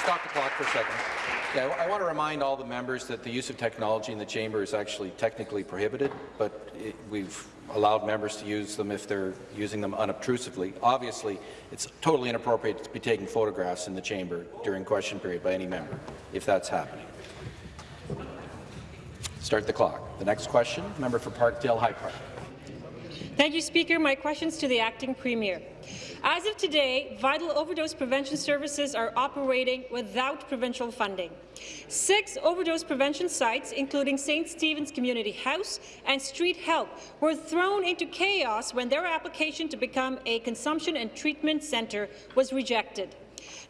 Stop the clock for a second. Yeah, I want to remind all the members that the use of technology in the chamber is actually technically prohibited, but it, we've allowed members to use them if they're using them unobtrusively. Obviously, it's totally inappropriate to be taking photographs in the chamber during question period by any member, if that's happening. Start the clock. The next question, member for Parkdale High Park. Thank you, Speaker. My questions to the acting premier. As of today, vital overdose prevention services are operating without provincial funding. Six overdose prevention sites, including St. Stephen's Community House and Street Health, were thrown into chaos when their application to become a consumption and treatment centre was rejected.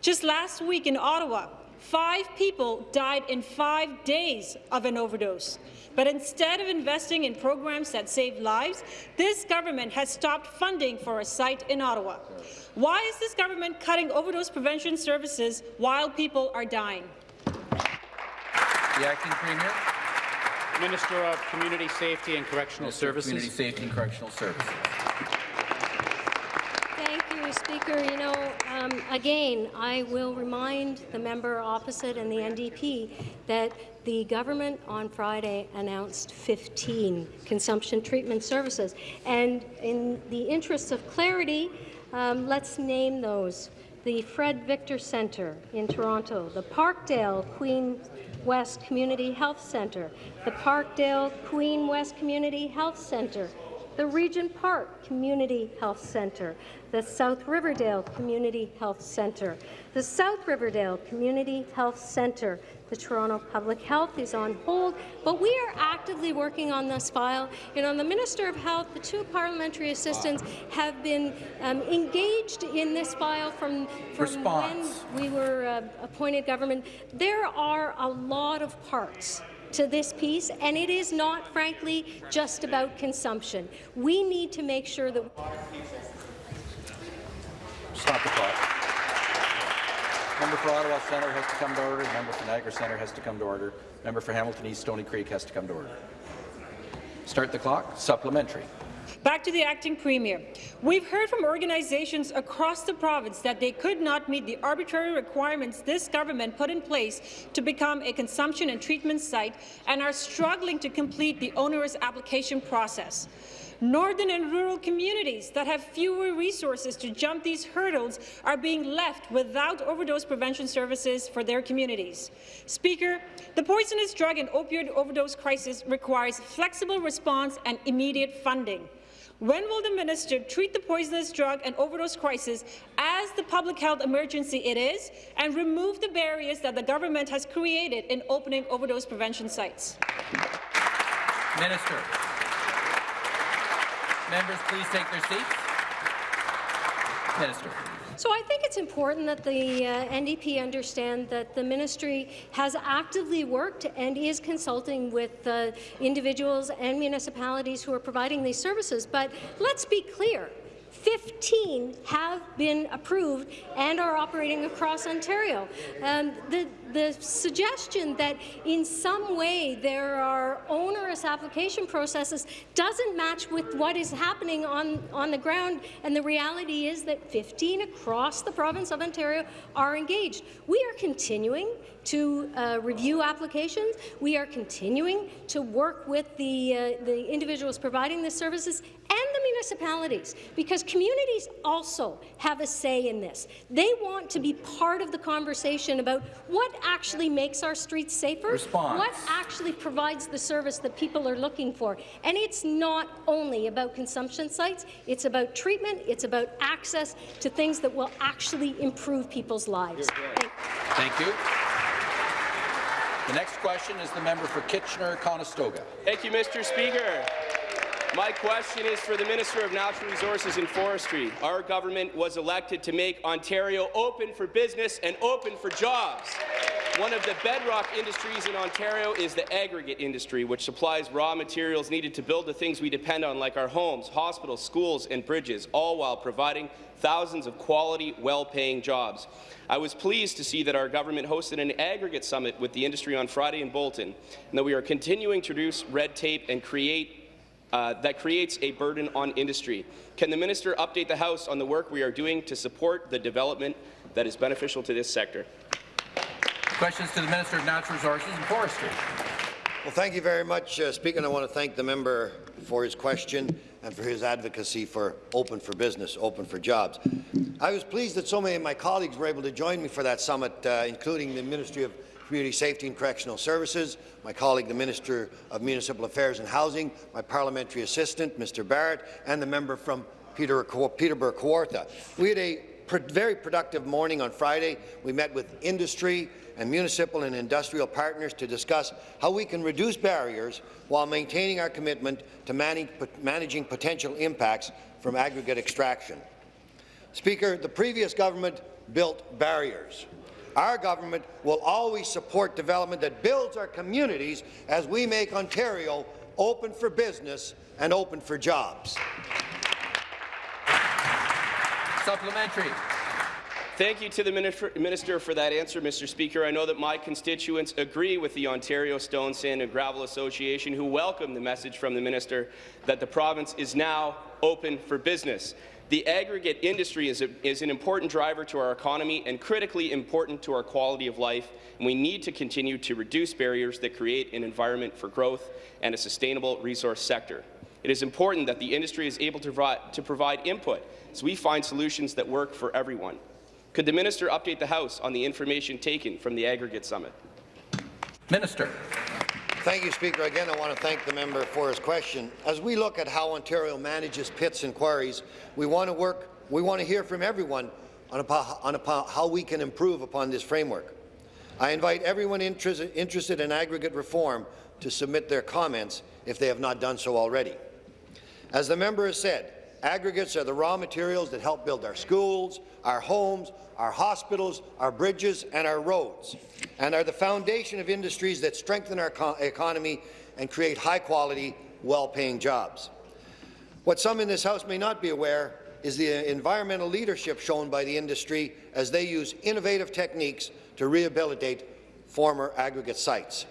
Just last week in Ottawa, Five people died in five days of an overdose. But instead of investing in programs that save lives, this government has stopped funding for a site in Ottawa. Why is this government cutting overdose prevention services while people are dying? The acting premier. Minister of Community Safety and Correctional Minister Services. Community Safety and Correctional Services. Thank you, Speaker. You know, um, again, I will remind the member opposite and the NDP that the government on Friday announced 15 consumption treatment services. And in the interest of clarity, um, let's name those. The Fred Victor Centre in Toronto, the Parkdale Queen West Community Health Centre, the Parkdale Queen West Community Health Centre, the Regent Park Community Health Centre, the South Riverdale Community Health Centre, the South Riverdale Community Health Centre. The Toronto Public Health is on hold, but we are actively working on this file. And on the Minister of Health, the two parliamentary assistants have been um, engaged in this file from, from when we were uh, appointed government. There are a lot of parts to this piece, and it is not, frankly, just about consumption. We need to make sure that Stop the clock. Member for Ottawa Centre has to come to order. Member for Niagara Centre has to come to order. Member for Hamilton East Stony Creek has to come to order. Start the clock. Supplementary. Back to the acting premier. We've heard from organizations across the province that they could not meet the arbitrary requirements this government put in place to become a consumption and treatment site and are struggling to complete the onerous application process. Northern and rural communities that have fewer resources to jump these hurdles are being left without overdose prevention services for their communities. Speaker, the poisonous drug and opioid overdose crisis requires flexible response and immediate funding. When will the minister treat the poisonous drug and overdose crisis as the public health emergency it is and remove the barriers that the government has created in opening overdose prevention sites? Minister. Members, please take their seats. Minister. So I think it's important that the uh, NDP understand that the ministry has actively worked and is consulting with uh, individuals and municipalities who are providing these services. But let's be clear. 15 have been approved and are operating across Ontario. Um, the, the suggestion that in some way there are onerous application processes doesn't match with what is happening on, on the ground, and the reality is that 15 across the province of Ontario are engaged. We are continuing to uh, review applications. We are continuing to work with the, uh, the individuals providing the services municipalities, because communities also have a say in this. They want to be part of the conversation about what actually makes our streets safer, Response. what actually provides the service that people are looking for. And it's not only about consumption sites, it's about treatment, it's about access to things that will actually improve people's lives. Thank Thank you. The next question is the member for Kitchener-Conestoga. Thank you, Mr. Speaker. My question is for the Minister of Natural Resources and Forestry. Our government was elected to make Ontario open for business and open for jobs. One of the bedrock industries in Ontario is the aggregate industry, which supplies raw materials needed to build the things we depend on, like our homes, hospitals, schools, and bridges, all while providing thousands of quality, well-paying jobs. I was pleased to see that our government hosted an aggregate summit with the industry on Friday in Bolton, and that we are continuing to reduce red tape and create uh, that creates a burden on industry. Can the minister update the House on the work we are doing to support the development that is beneficial to this sector? Questions to the Minister of Natural Resources and Forestry. Well, thank you very much, uh, Speaker, and I want to thank the member for his question and for his advocacy for open for business, open for jobs. I was pleased that so many of my colleagues were able to join me for that summit, uh, including the Ministry of Community Safety and Correctional Services, my colleague, the Minister of Municipal Affairs and Housing, my parliamentary assistant, Mr. Barrett, and the member from Peter, Peterborough Kawartha. We had a very productive morning on Friday. We met with industry and municipal and industrial partners to discuss how we can reduce barriers while maintaining our commitment to manage, managing potential impacts from aggregate extraction. Speaker, the previous government built barriers. Our government will always support development that builds our communities as we make Ontario open for business and open for jobs. Supplementary. Thank you to the Minister for that answer, Mr. Speaker. I know that my constituents agree with the Ontario Stone, Sand and Gravel Association, who welcome the message from the Minister that the province is now open for business. The aggregate industry is, a, is, an important driver to our economy and critically important to our quality of life, and we need to continue to reduce barriers that create an environment for growth and a sustainable resource sector. It is important that the industry is able to provide, to provide input so we find solutions that work for everyone. Could the minister update the House on the information taken from the aggregate summit? Minister. Thank you, Speaker. Again, I want to thank the member for his question. As we look at how Ontario manages pits and quarries, we want to work. We want to hear from everyone on, on how we can improve upon this framework. I invite everyone interested, interested in aggregate reform to submit their comments if they have not done so already. As the member has said, Aggregates are the raw materials that help build our schools, our homes, our hospitals, our bridges and our roads, and are the foundation of industries that strengthen our economy and create high-quality, well-paying jobs. What some in this House may not be aware is the environmental leadership shown by the industry as they use innovative techniques to rehabilitate former aggregate sites.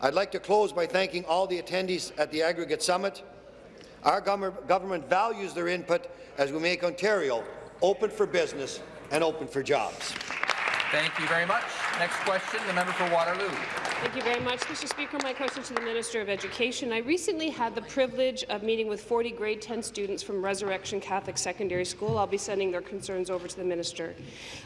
I'd like to close by thanking all the attendees at the Aggregate Summit, our government values their input as we make Ontario open for business and open for jobs. Thank you very much. Next question, the member for Waterloo. Thank you very much, Mr. Speaker. My question to the Minister of Education. I recently had the privilege of meeting with 40 grade 10 students from Resurrection Catholic Secondary School. I'll be sending their concerns over to the Minister.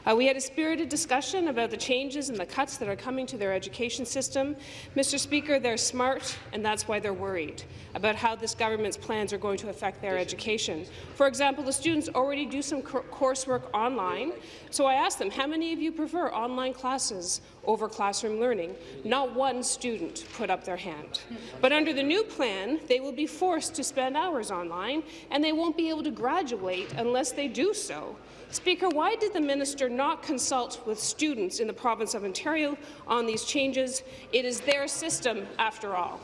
Uh, we had a spirited discussion about the changes and the cuts that are coming to their education system. Mr. Speaker, they're smart, and that's why they're worried about how this government's plans are going to affect their education. For example, the students already do some coursework online, so I asked them, how many of you prefer online classes over classroom learning. Not one student put up their hand. But under the new plan, they will be forced to spend hours online, and they won't be able to graduate unless they do so. Speaker, why did the minister not consult with students in the province of Ontario on these changes? It is their system, after all.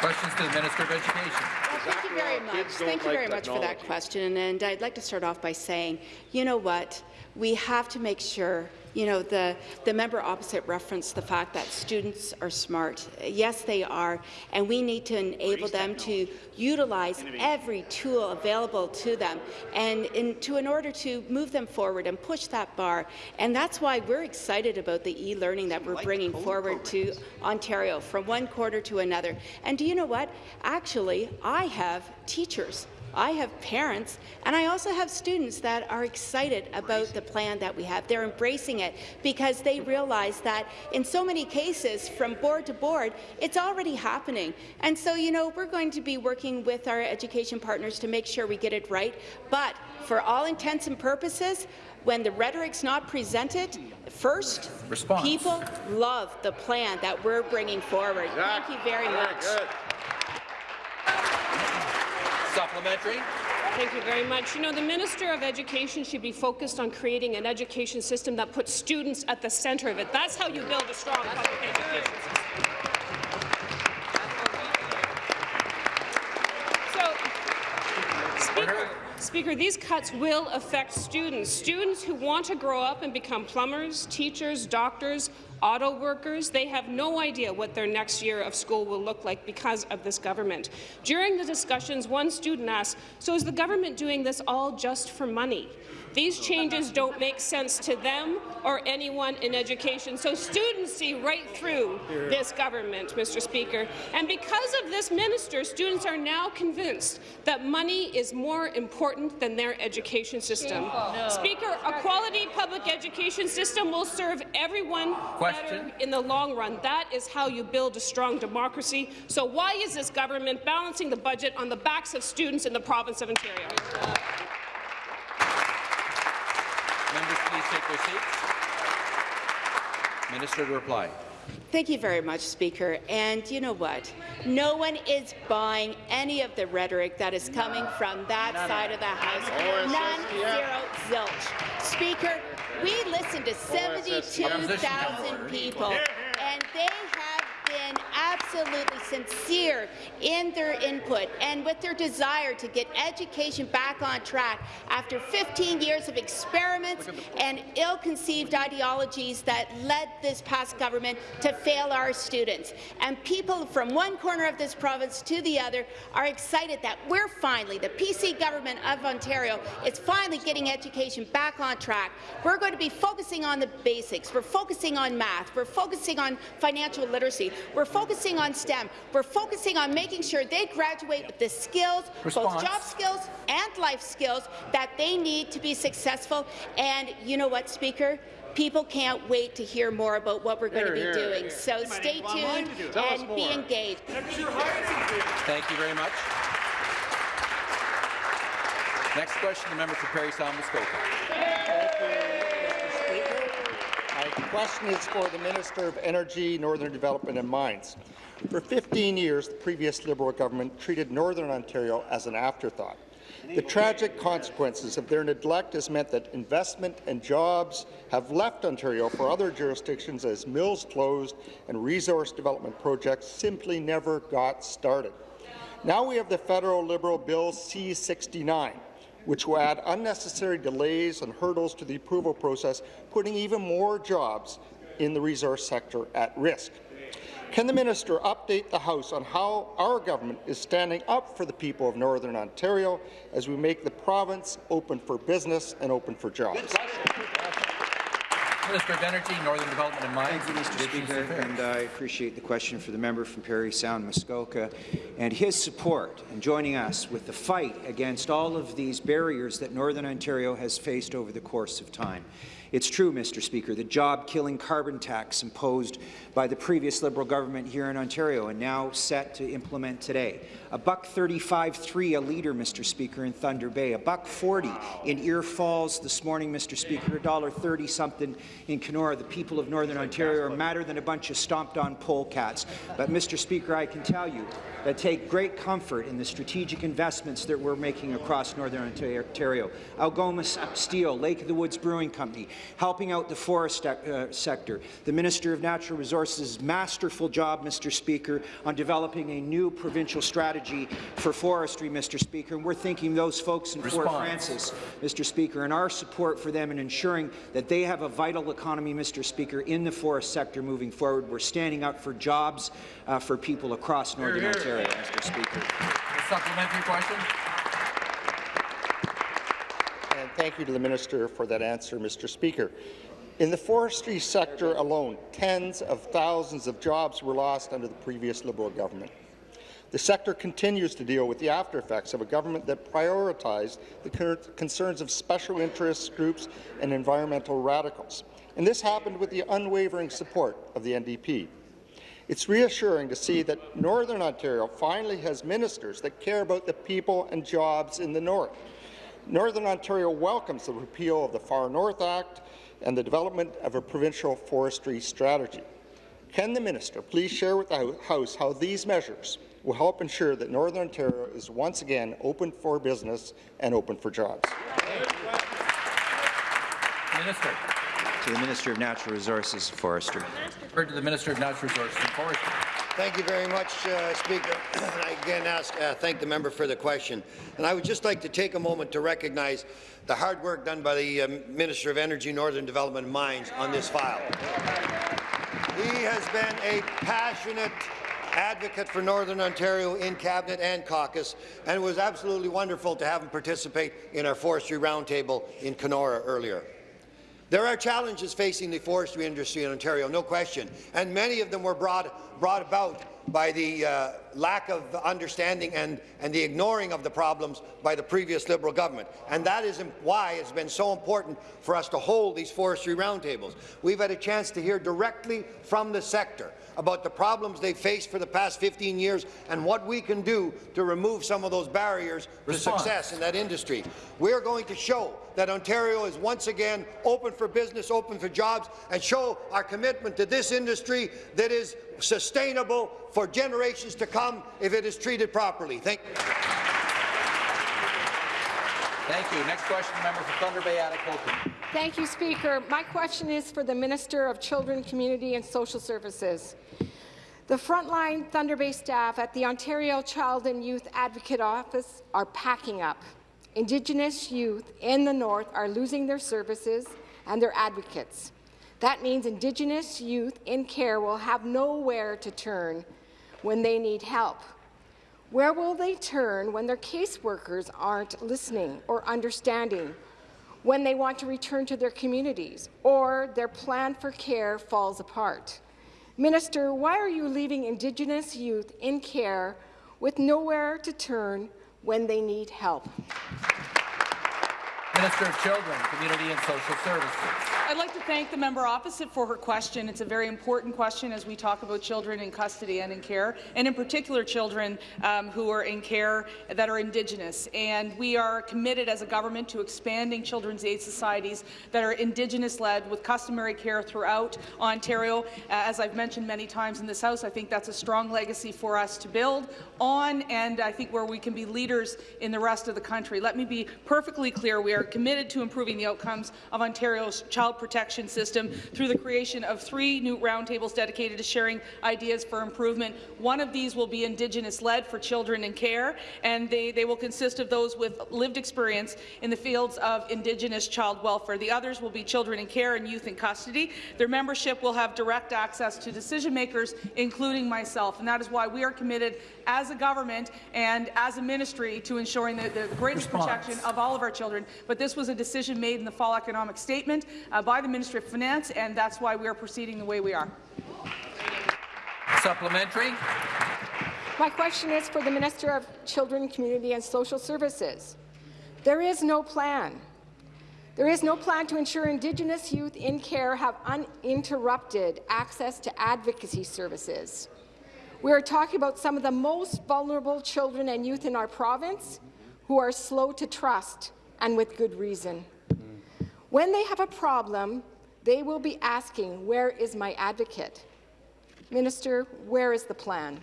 Questions to the Minister of Education. Well, thank you very much. Thank you very much for that question. And I'd like to start off by saying, you know what? We have to make sure you know, the, the member opposite referenced the fact that students are smart. Yes, they are, and we need to enable them to utilize every tool available to them and in, to, in order to move them forward and push that bar. And that's why we're excited about the e-learning that we're bringing forward to Ontario from one quarter to another. And do you know what? Actually, I have teachers I have parents, and I also have students that are excited about the plan that we have. They're embracing it because they realize that in so many cases, from board to board, it's already happening. And so, you know, we're going to be working with our education partners to make sure we get it right. But for all intents and purposes, when the rhetoric's not presented first, Response. people love the plan that we're bringing forward. Thank you very much. Supplementary. Thank you very much. You know, the Minister of Education should be focused on creating an education system that puts students at the centre of it. That's how you build a strong public education Speaker, these cuts will affect students. Students who want to grow up and become plumbers, teachers, doctors, auto workers, they have no idea what their next year of school will look like because of this government. During the discussions, one student asked, so is the government doing this all just for money? These changes don't make sense to them or anyone in education. So students see right through this government, Mr. Speaker. And because of this minister, students are now convinced that money is more important than their education system. No. Speaker, a quality public education system will serve everyone Question. better in the long run. That is how you build a strong democracy. So why is this government balancing the budget on the backs of students in the province of Ontario? Members, please take their seats. Minister to reply. Thank you very much, Speaker. And you know what? No one is buying any of the rhetoric that is coming from that side of the House. None, zero, zilch. Speaker, we listened to 72,000 people, and they have been absolutely sincere in their input and with their desire to get education back on track after 15 years of experiments and ill-conceived ideologies that led this past government to fail our students. And people from one corner of this province to the other are excited that we're finally, the PC government of Ontario, is finally getting education back on track. We're going to be focusing on the basics. We're focusing on math. We're focusing on financial literacy. We're focusing on STEM. We're focusing on making sure they graduate with the skills, Response. both job skills and life skills, that they need to be successful. And you know what, Speaker? People can't wait to hear more about what we're going to be Here, here. doing. So stay tuned and be engaged. Thank you very much. Next question, the member for Parry Sound Muskoka. Question is for the Minister of Energy, Northern Development and Mines. For 15 years, the previous Liberal government treated Northern Ontario as an afterthought. The tragic consequences of their neglect has meant that investment and jobs have left Ontario for other jurisdictions as mills closed and resource development projects simply never got started. Now we have the federal Liberal Bill C-69, which will add unnecessary delays and hurdles to the approval process, putting even more jobs in the resource sector at risk. Can the minister update the House on how our government is standing up for the people of Northern Ontario as we make the province open for business and open for jobs? Minister of Energy, Northern Development and Mines. Thank you, Mr. Speaker, and I appreciate the question for the member from Parry Sound, Muskoka, and his support in joining us with the fight against all of these barriers that Northern Ontario has faced over the course of time. It's true, Mr. Speaker, the job-killing carbon tax imposed by the previous Liberal government here in Ontario and now set to implement today. A buck 35.3 a litre, Mr. Speaker, in Thunder Bay. A buck 40 in Ear Falls this morning, Mr. Speaker. A dollar 30 something in Kenora. The people of Northern Ontario are madder than a bunch of stomped-on polecats. But, Mr. Speaker, I can tell you that take great comfort in the strategic investments that we're making across Northern Ontario. Algoma Steel, Lake of the Woods Brewing Company, helping out the forest uh, sector. The Minister of Natural Resources' masterful job, Mr. Speaker, on developing a new provincial strategy for forestry, Mr. Speaker. And we're thanking those folks in Fort Frances, Mr. Speaker, and our support for them in ensuring that they have a vital economy, Mr. Speaker, in the forest sector moving forward. We're standing up for jobs uh, for people across Northern Ontario, Mr. Speaker. A supplementary question. Thank you to the minister for that answer, Mr. Speaker. In the forestry sector alone, tens of thousands of jobs were lost under the previous Liberal government. The sector continues to deal with the after effects of a government that prioritized the concerns of special interest groups and environmental radicals. And this happened with the unwavering support of the NDP. It's reassuring to see that Northern Ontario finally has ministers that care about the people and jobs in the north. Northern Ontario welcomes the repeal of the Far North Act and the development of a provincial forestry strategy. Can the minister please share with the House how these measures will help ensure that Northern Ontario is once again open for business and open for jobs? Minister. To the Minister of Natural Resources and Forestry. Heard to the Minister of Natural Resources and Forestry. Thank you very much, uh, Speaker. I again ask, uh, thank the member for the question. And I would just like to take a moment to recognize the hard work done by the uh, Minister of Energy, Northern Development and Mines on this file. He has been a passionate advocate for Northern Ontario in Cabinet and caucus, and it was absolutely wonderful to have him participate in our forestry roundtable in Kenora earlier. There are challenges facing the forestry industry in Ontario, no question, and many of them were brought, brought about by the uh, lack of understanding and, and the ignoring of the problems by the previous Liberal government. And that is why it's been so important for us to hold these forestry roundtables. We've had a chance to hear directly from the sector about the problems they've faced for the past 15 years and what we can do to remove some of those barriers Response. to success in that industry. We're going to show that Ontario is once again open for business, open for jobs, and show our commitment to this industry that is sustainable for generations to come if it is treated properly. Thank you. Thank you. Next question, member for Thunder Bay, Atikokan. Thank you, Speaker. My question is for the Minister of Children, Community and Social Services. The frontline Thunder Bay staff at the Ontario Child and Youth Advocate Office are packing up. Indigenous youth in the North are losing their services and their advocates. That means Indigenous youth in care will have nowhere to turn when they need help. Where will they turn when their caseworkers aren't listening or understanding, when they want to return to their communities, or their plan for care falls apart? Minister, why are you leaving Indigenous youth in care with nowhere to turn when they need help? Minister of Children, Community and Social Services. I'd like to thank the member opposite for her question. It's a very important question as we talk about children in custody and in care, and in particular children um, who are in care that are Indigenous. And we are committed as a government to expanding children's aid societies that are Indigenous-led with customary care throughout Ontario. Uh, as I've mentioned many times in this House, I think that's a strong legacy for us to build on, and I think where we can be leaders in the rest of the country. Let me be perfectly clear. We are committed to improving the outcomes of Ontario's child child protection system through the creation of three new roundtables dedicated to sharing ideas for improvement. One of these will be Indigenous-led for children in care, and they, they will consist of those with lived experience in the fields of Indigenous child welfare. The others will be children in care and youth in custody. Their membership will have direct access to decision makers, including myself, and that is why we are committed as a government and as a ministry to ensuring the, the greatest Response. protection of all of our children. But this was a decision made in the fall economic statement uh, by the Ministry of Finance, and that's why we are proceeding the way we are. Supplementary. My question is for the Minister of Children, Community and Social Services. There is no plan. There is no plan to ensure Indigenous youth in care have uninterrupted access to advocacy services. We are talking about some of the most vulnerable children and youth in our province who are slow to trust, and with good reason. When they have a problem, they will be asking, where is my advocate? Minister, where is the plan?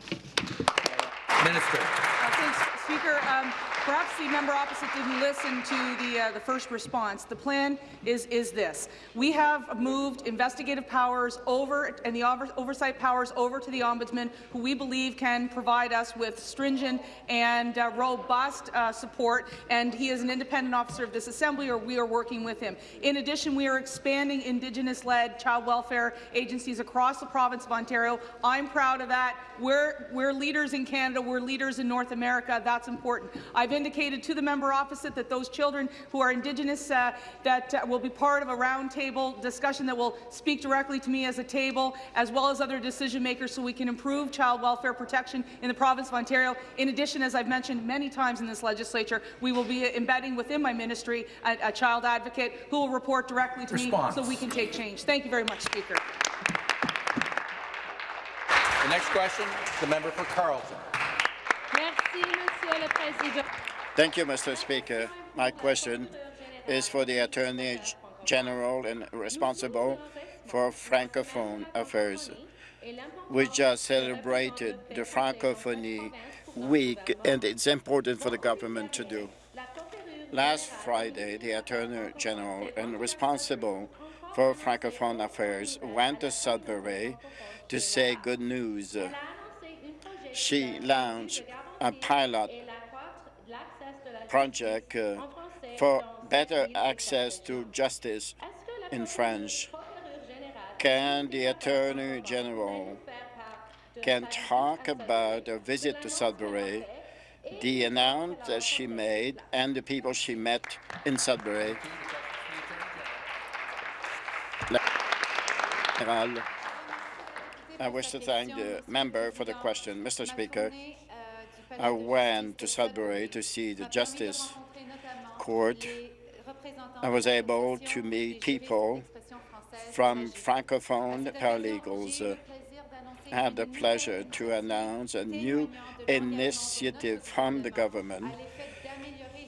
Minister. Speaker. Um, Perhaps the member opposite didn't listen to the, uh, the first response. The plan is, is this. We have moved investigative powers over and the over oversight powers over to the Ombudsman, who we believe can provide us with stringent and uh, robust uh, support, and he is an independent officer of this Assembly, or we are working with him. In addition, we are expanding Indigenous-led child welfare agencies across the province of Ontario. I'm proud of that. We're, we're leaders in Canada. We're leaders in North America. That's that's important. I've indicated to the member opposite that those children who are Indigenous uh, that uh, will be part of a roundtable discussion that will speak directly to me as a table, as well as other decision makers, so we can improve child welfare protection in the province of Ontario. In addition, as I've mentioned many times in this legislature, we will be embedding within my ministry a, a child advocate who will report directly to Response. me so we can take change. Thank you very much, Speaker. The next question, the member for Carleton. Thank you, Mr. Speaker. My question is for the Attorney General and responsible for Francophone affairs. We just celebrated the Francophonie Week, and it's important for the government to do. Last Friday, the Attorney General and responsible for Francophone affairs went to Sudbury to say good news. She launched a pilot project uh, for better access to justice in French. Can the Attorney General can talk about a visit to Sudbury, the announcement that she made, and the people she met in Sudbury? I wish to thank the member for the question. Mr. Speaker, I went to Sudbury to see the Justice Court. I was able to meet people from Francophone paralegals. Uh, I had the pleasure to announce a new initiative from the government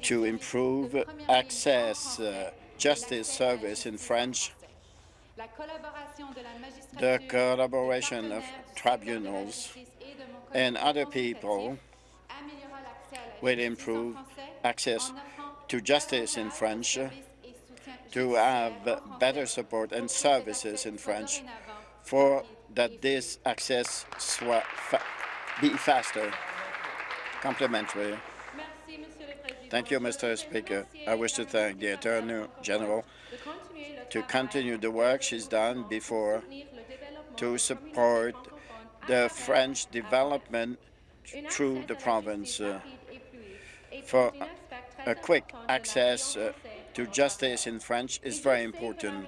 to improve access uh, justice service in French the collaboration of tribunals and other people will improve access to justice in French, to have better support and services in French for that this access fa be faster, complementary. Thank you, Mr. Speaker. I wish to thank the Attorney General to continue the work she's done before to support the French development through the province for a quick access uh, to justice in French is very important.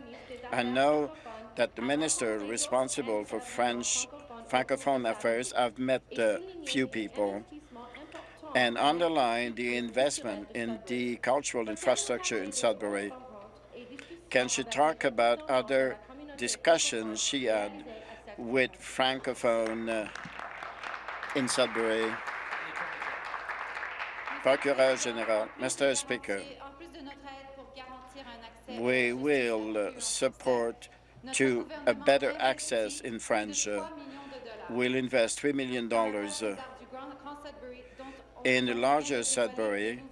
I know that the minister responsible for French Francophone affairs have met a few people and underline the investment in the cultural infrastructure in Sudbury. Can she talk about other discussions she had with Francophone uh, in Sudbury? Procureur General, Mr. Speaker, we will support to a better access in French. Uh, we'll invest $3 million in the larger Sudbury,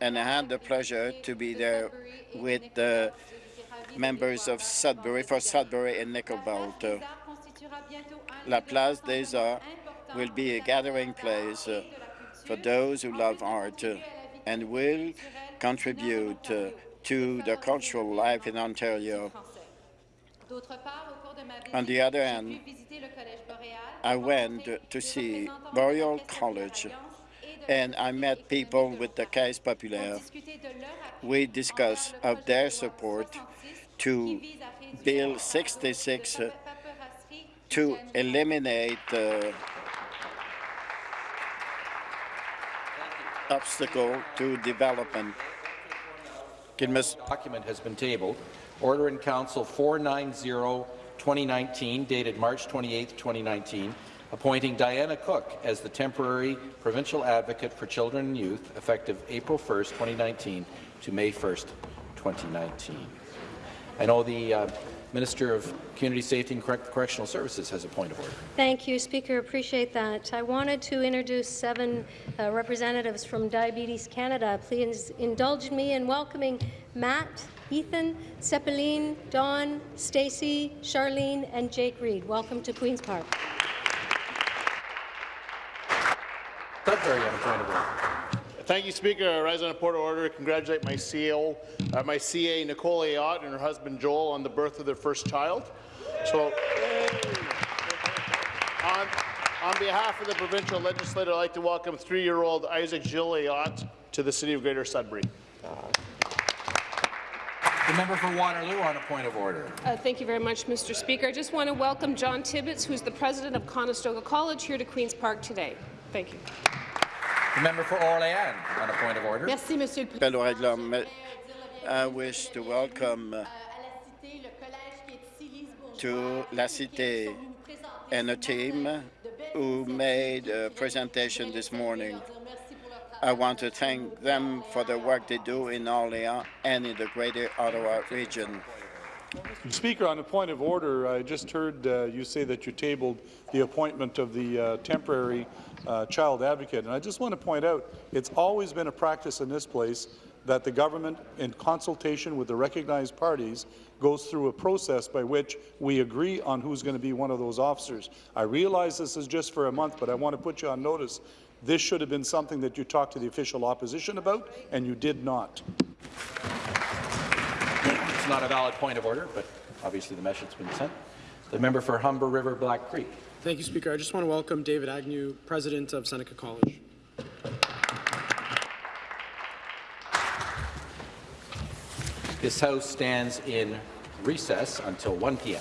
and I had the pleasure to be there with the members of Sudbury for Sudbury and Nickel Belt. Uh, La Place des Arts will be a gathering place for those who love art and will contribute to the cultural life in Ontario. On the other hand, I went to see Boreal College and I met people with the Caisse Populaire. We discussed of their support to Bill 66 uh, to eliminate uh, obstacle to development. Document has been tabled. Order in Council 490-2019, dated March 28, 2019, appointing Diana Cook as the temporary provincial advocate for children and youth, effective April 1, 2019 to May 1, 2019. I know the uh, Minister of Community Safety and Correctional Services has a point of order. Thank you, Speaker. Appreciate that. I wanted to introduce seven uh, representatives from Diabetes Canada. Please indulge me in welcoming Matt, Ethan, Seppeline, Dawn, Stacy, Charlene, and Jake Reed. Welcome to Queen's Park. Sudbury on a point of order. Thank you, Speaker. I rise on a point of order to congratulate my CO, uh, my CA Nicole Ayotte and her husband Joel on the birth of their first child. So, on, On behalf of the provincial legislature, I'd like to welcome three-year-old Isaac Gilliot to the City of Greater Sudbury. The member for Waterloo on a point of order. Uh, thank you very much, Mr. Speaker. I just want to welcome John Tibbetts, who's the president of Conestoga College, here to Queen's Park today. Thank you. The member for Orléans on a point of order. Merci, Monsieur le Appel règlement. I wish to welcome uh, to La Cité and a team who made a presentation this morning. I want to thank them for the work they do in Orléans and in the Greater Ottawa region. Speaker, on a point of order, I just heard uh, you say that you tabled the appointment of the uh, temporary uh, child advocate, and I just want to point out it's always been a practice in this place that the government, in consultation with the recognized parties, goes through a process by which we agree on who's going to be one of those officers. I realize this is just for a month, but I want to put you on notice. This should have been something that you talked to the official opposition about, and you did not. It's not a valid point of order, but obviously the message's been sent. The member for Humber River Black Creek. Thank you, Speaker. I just want to welcome David Agnew, President of Seneca College. This House stands in recess until 1 p.m.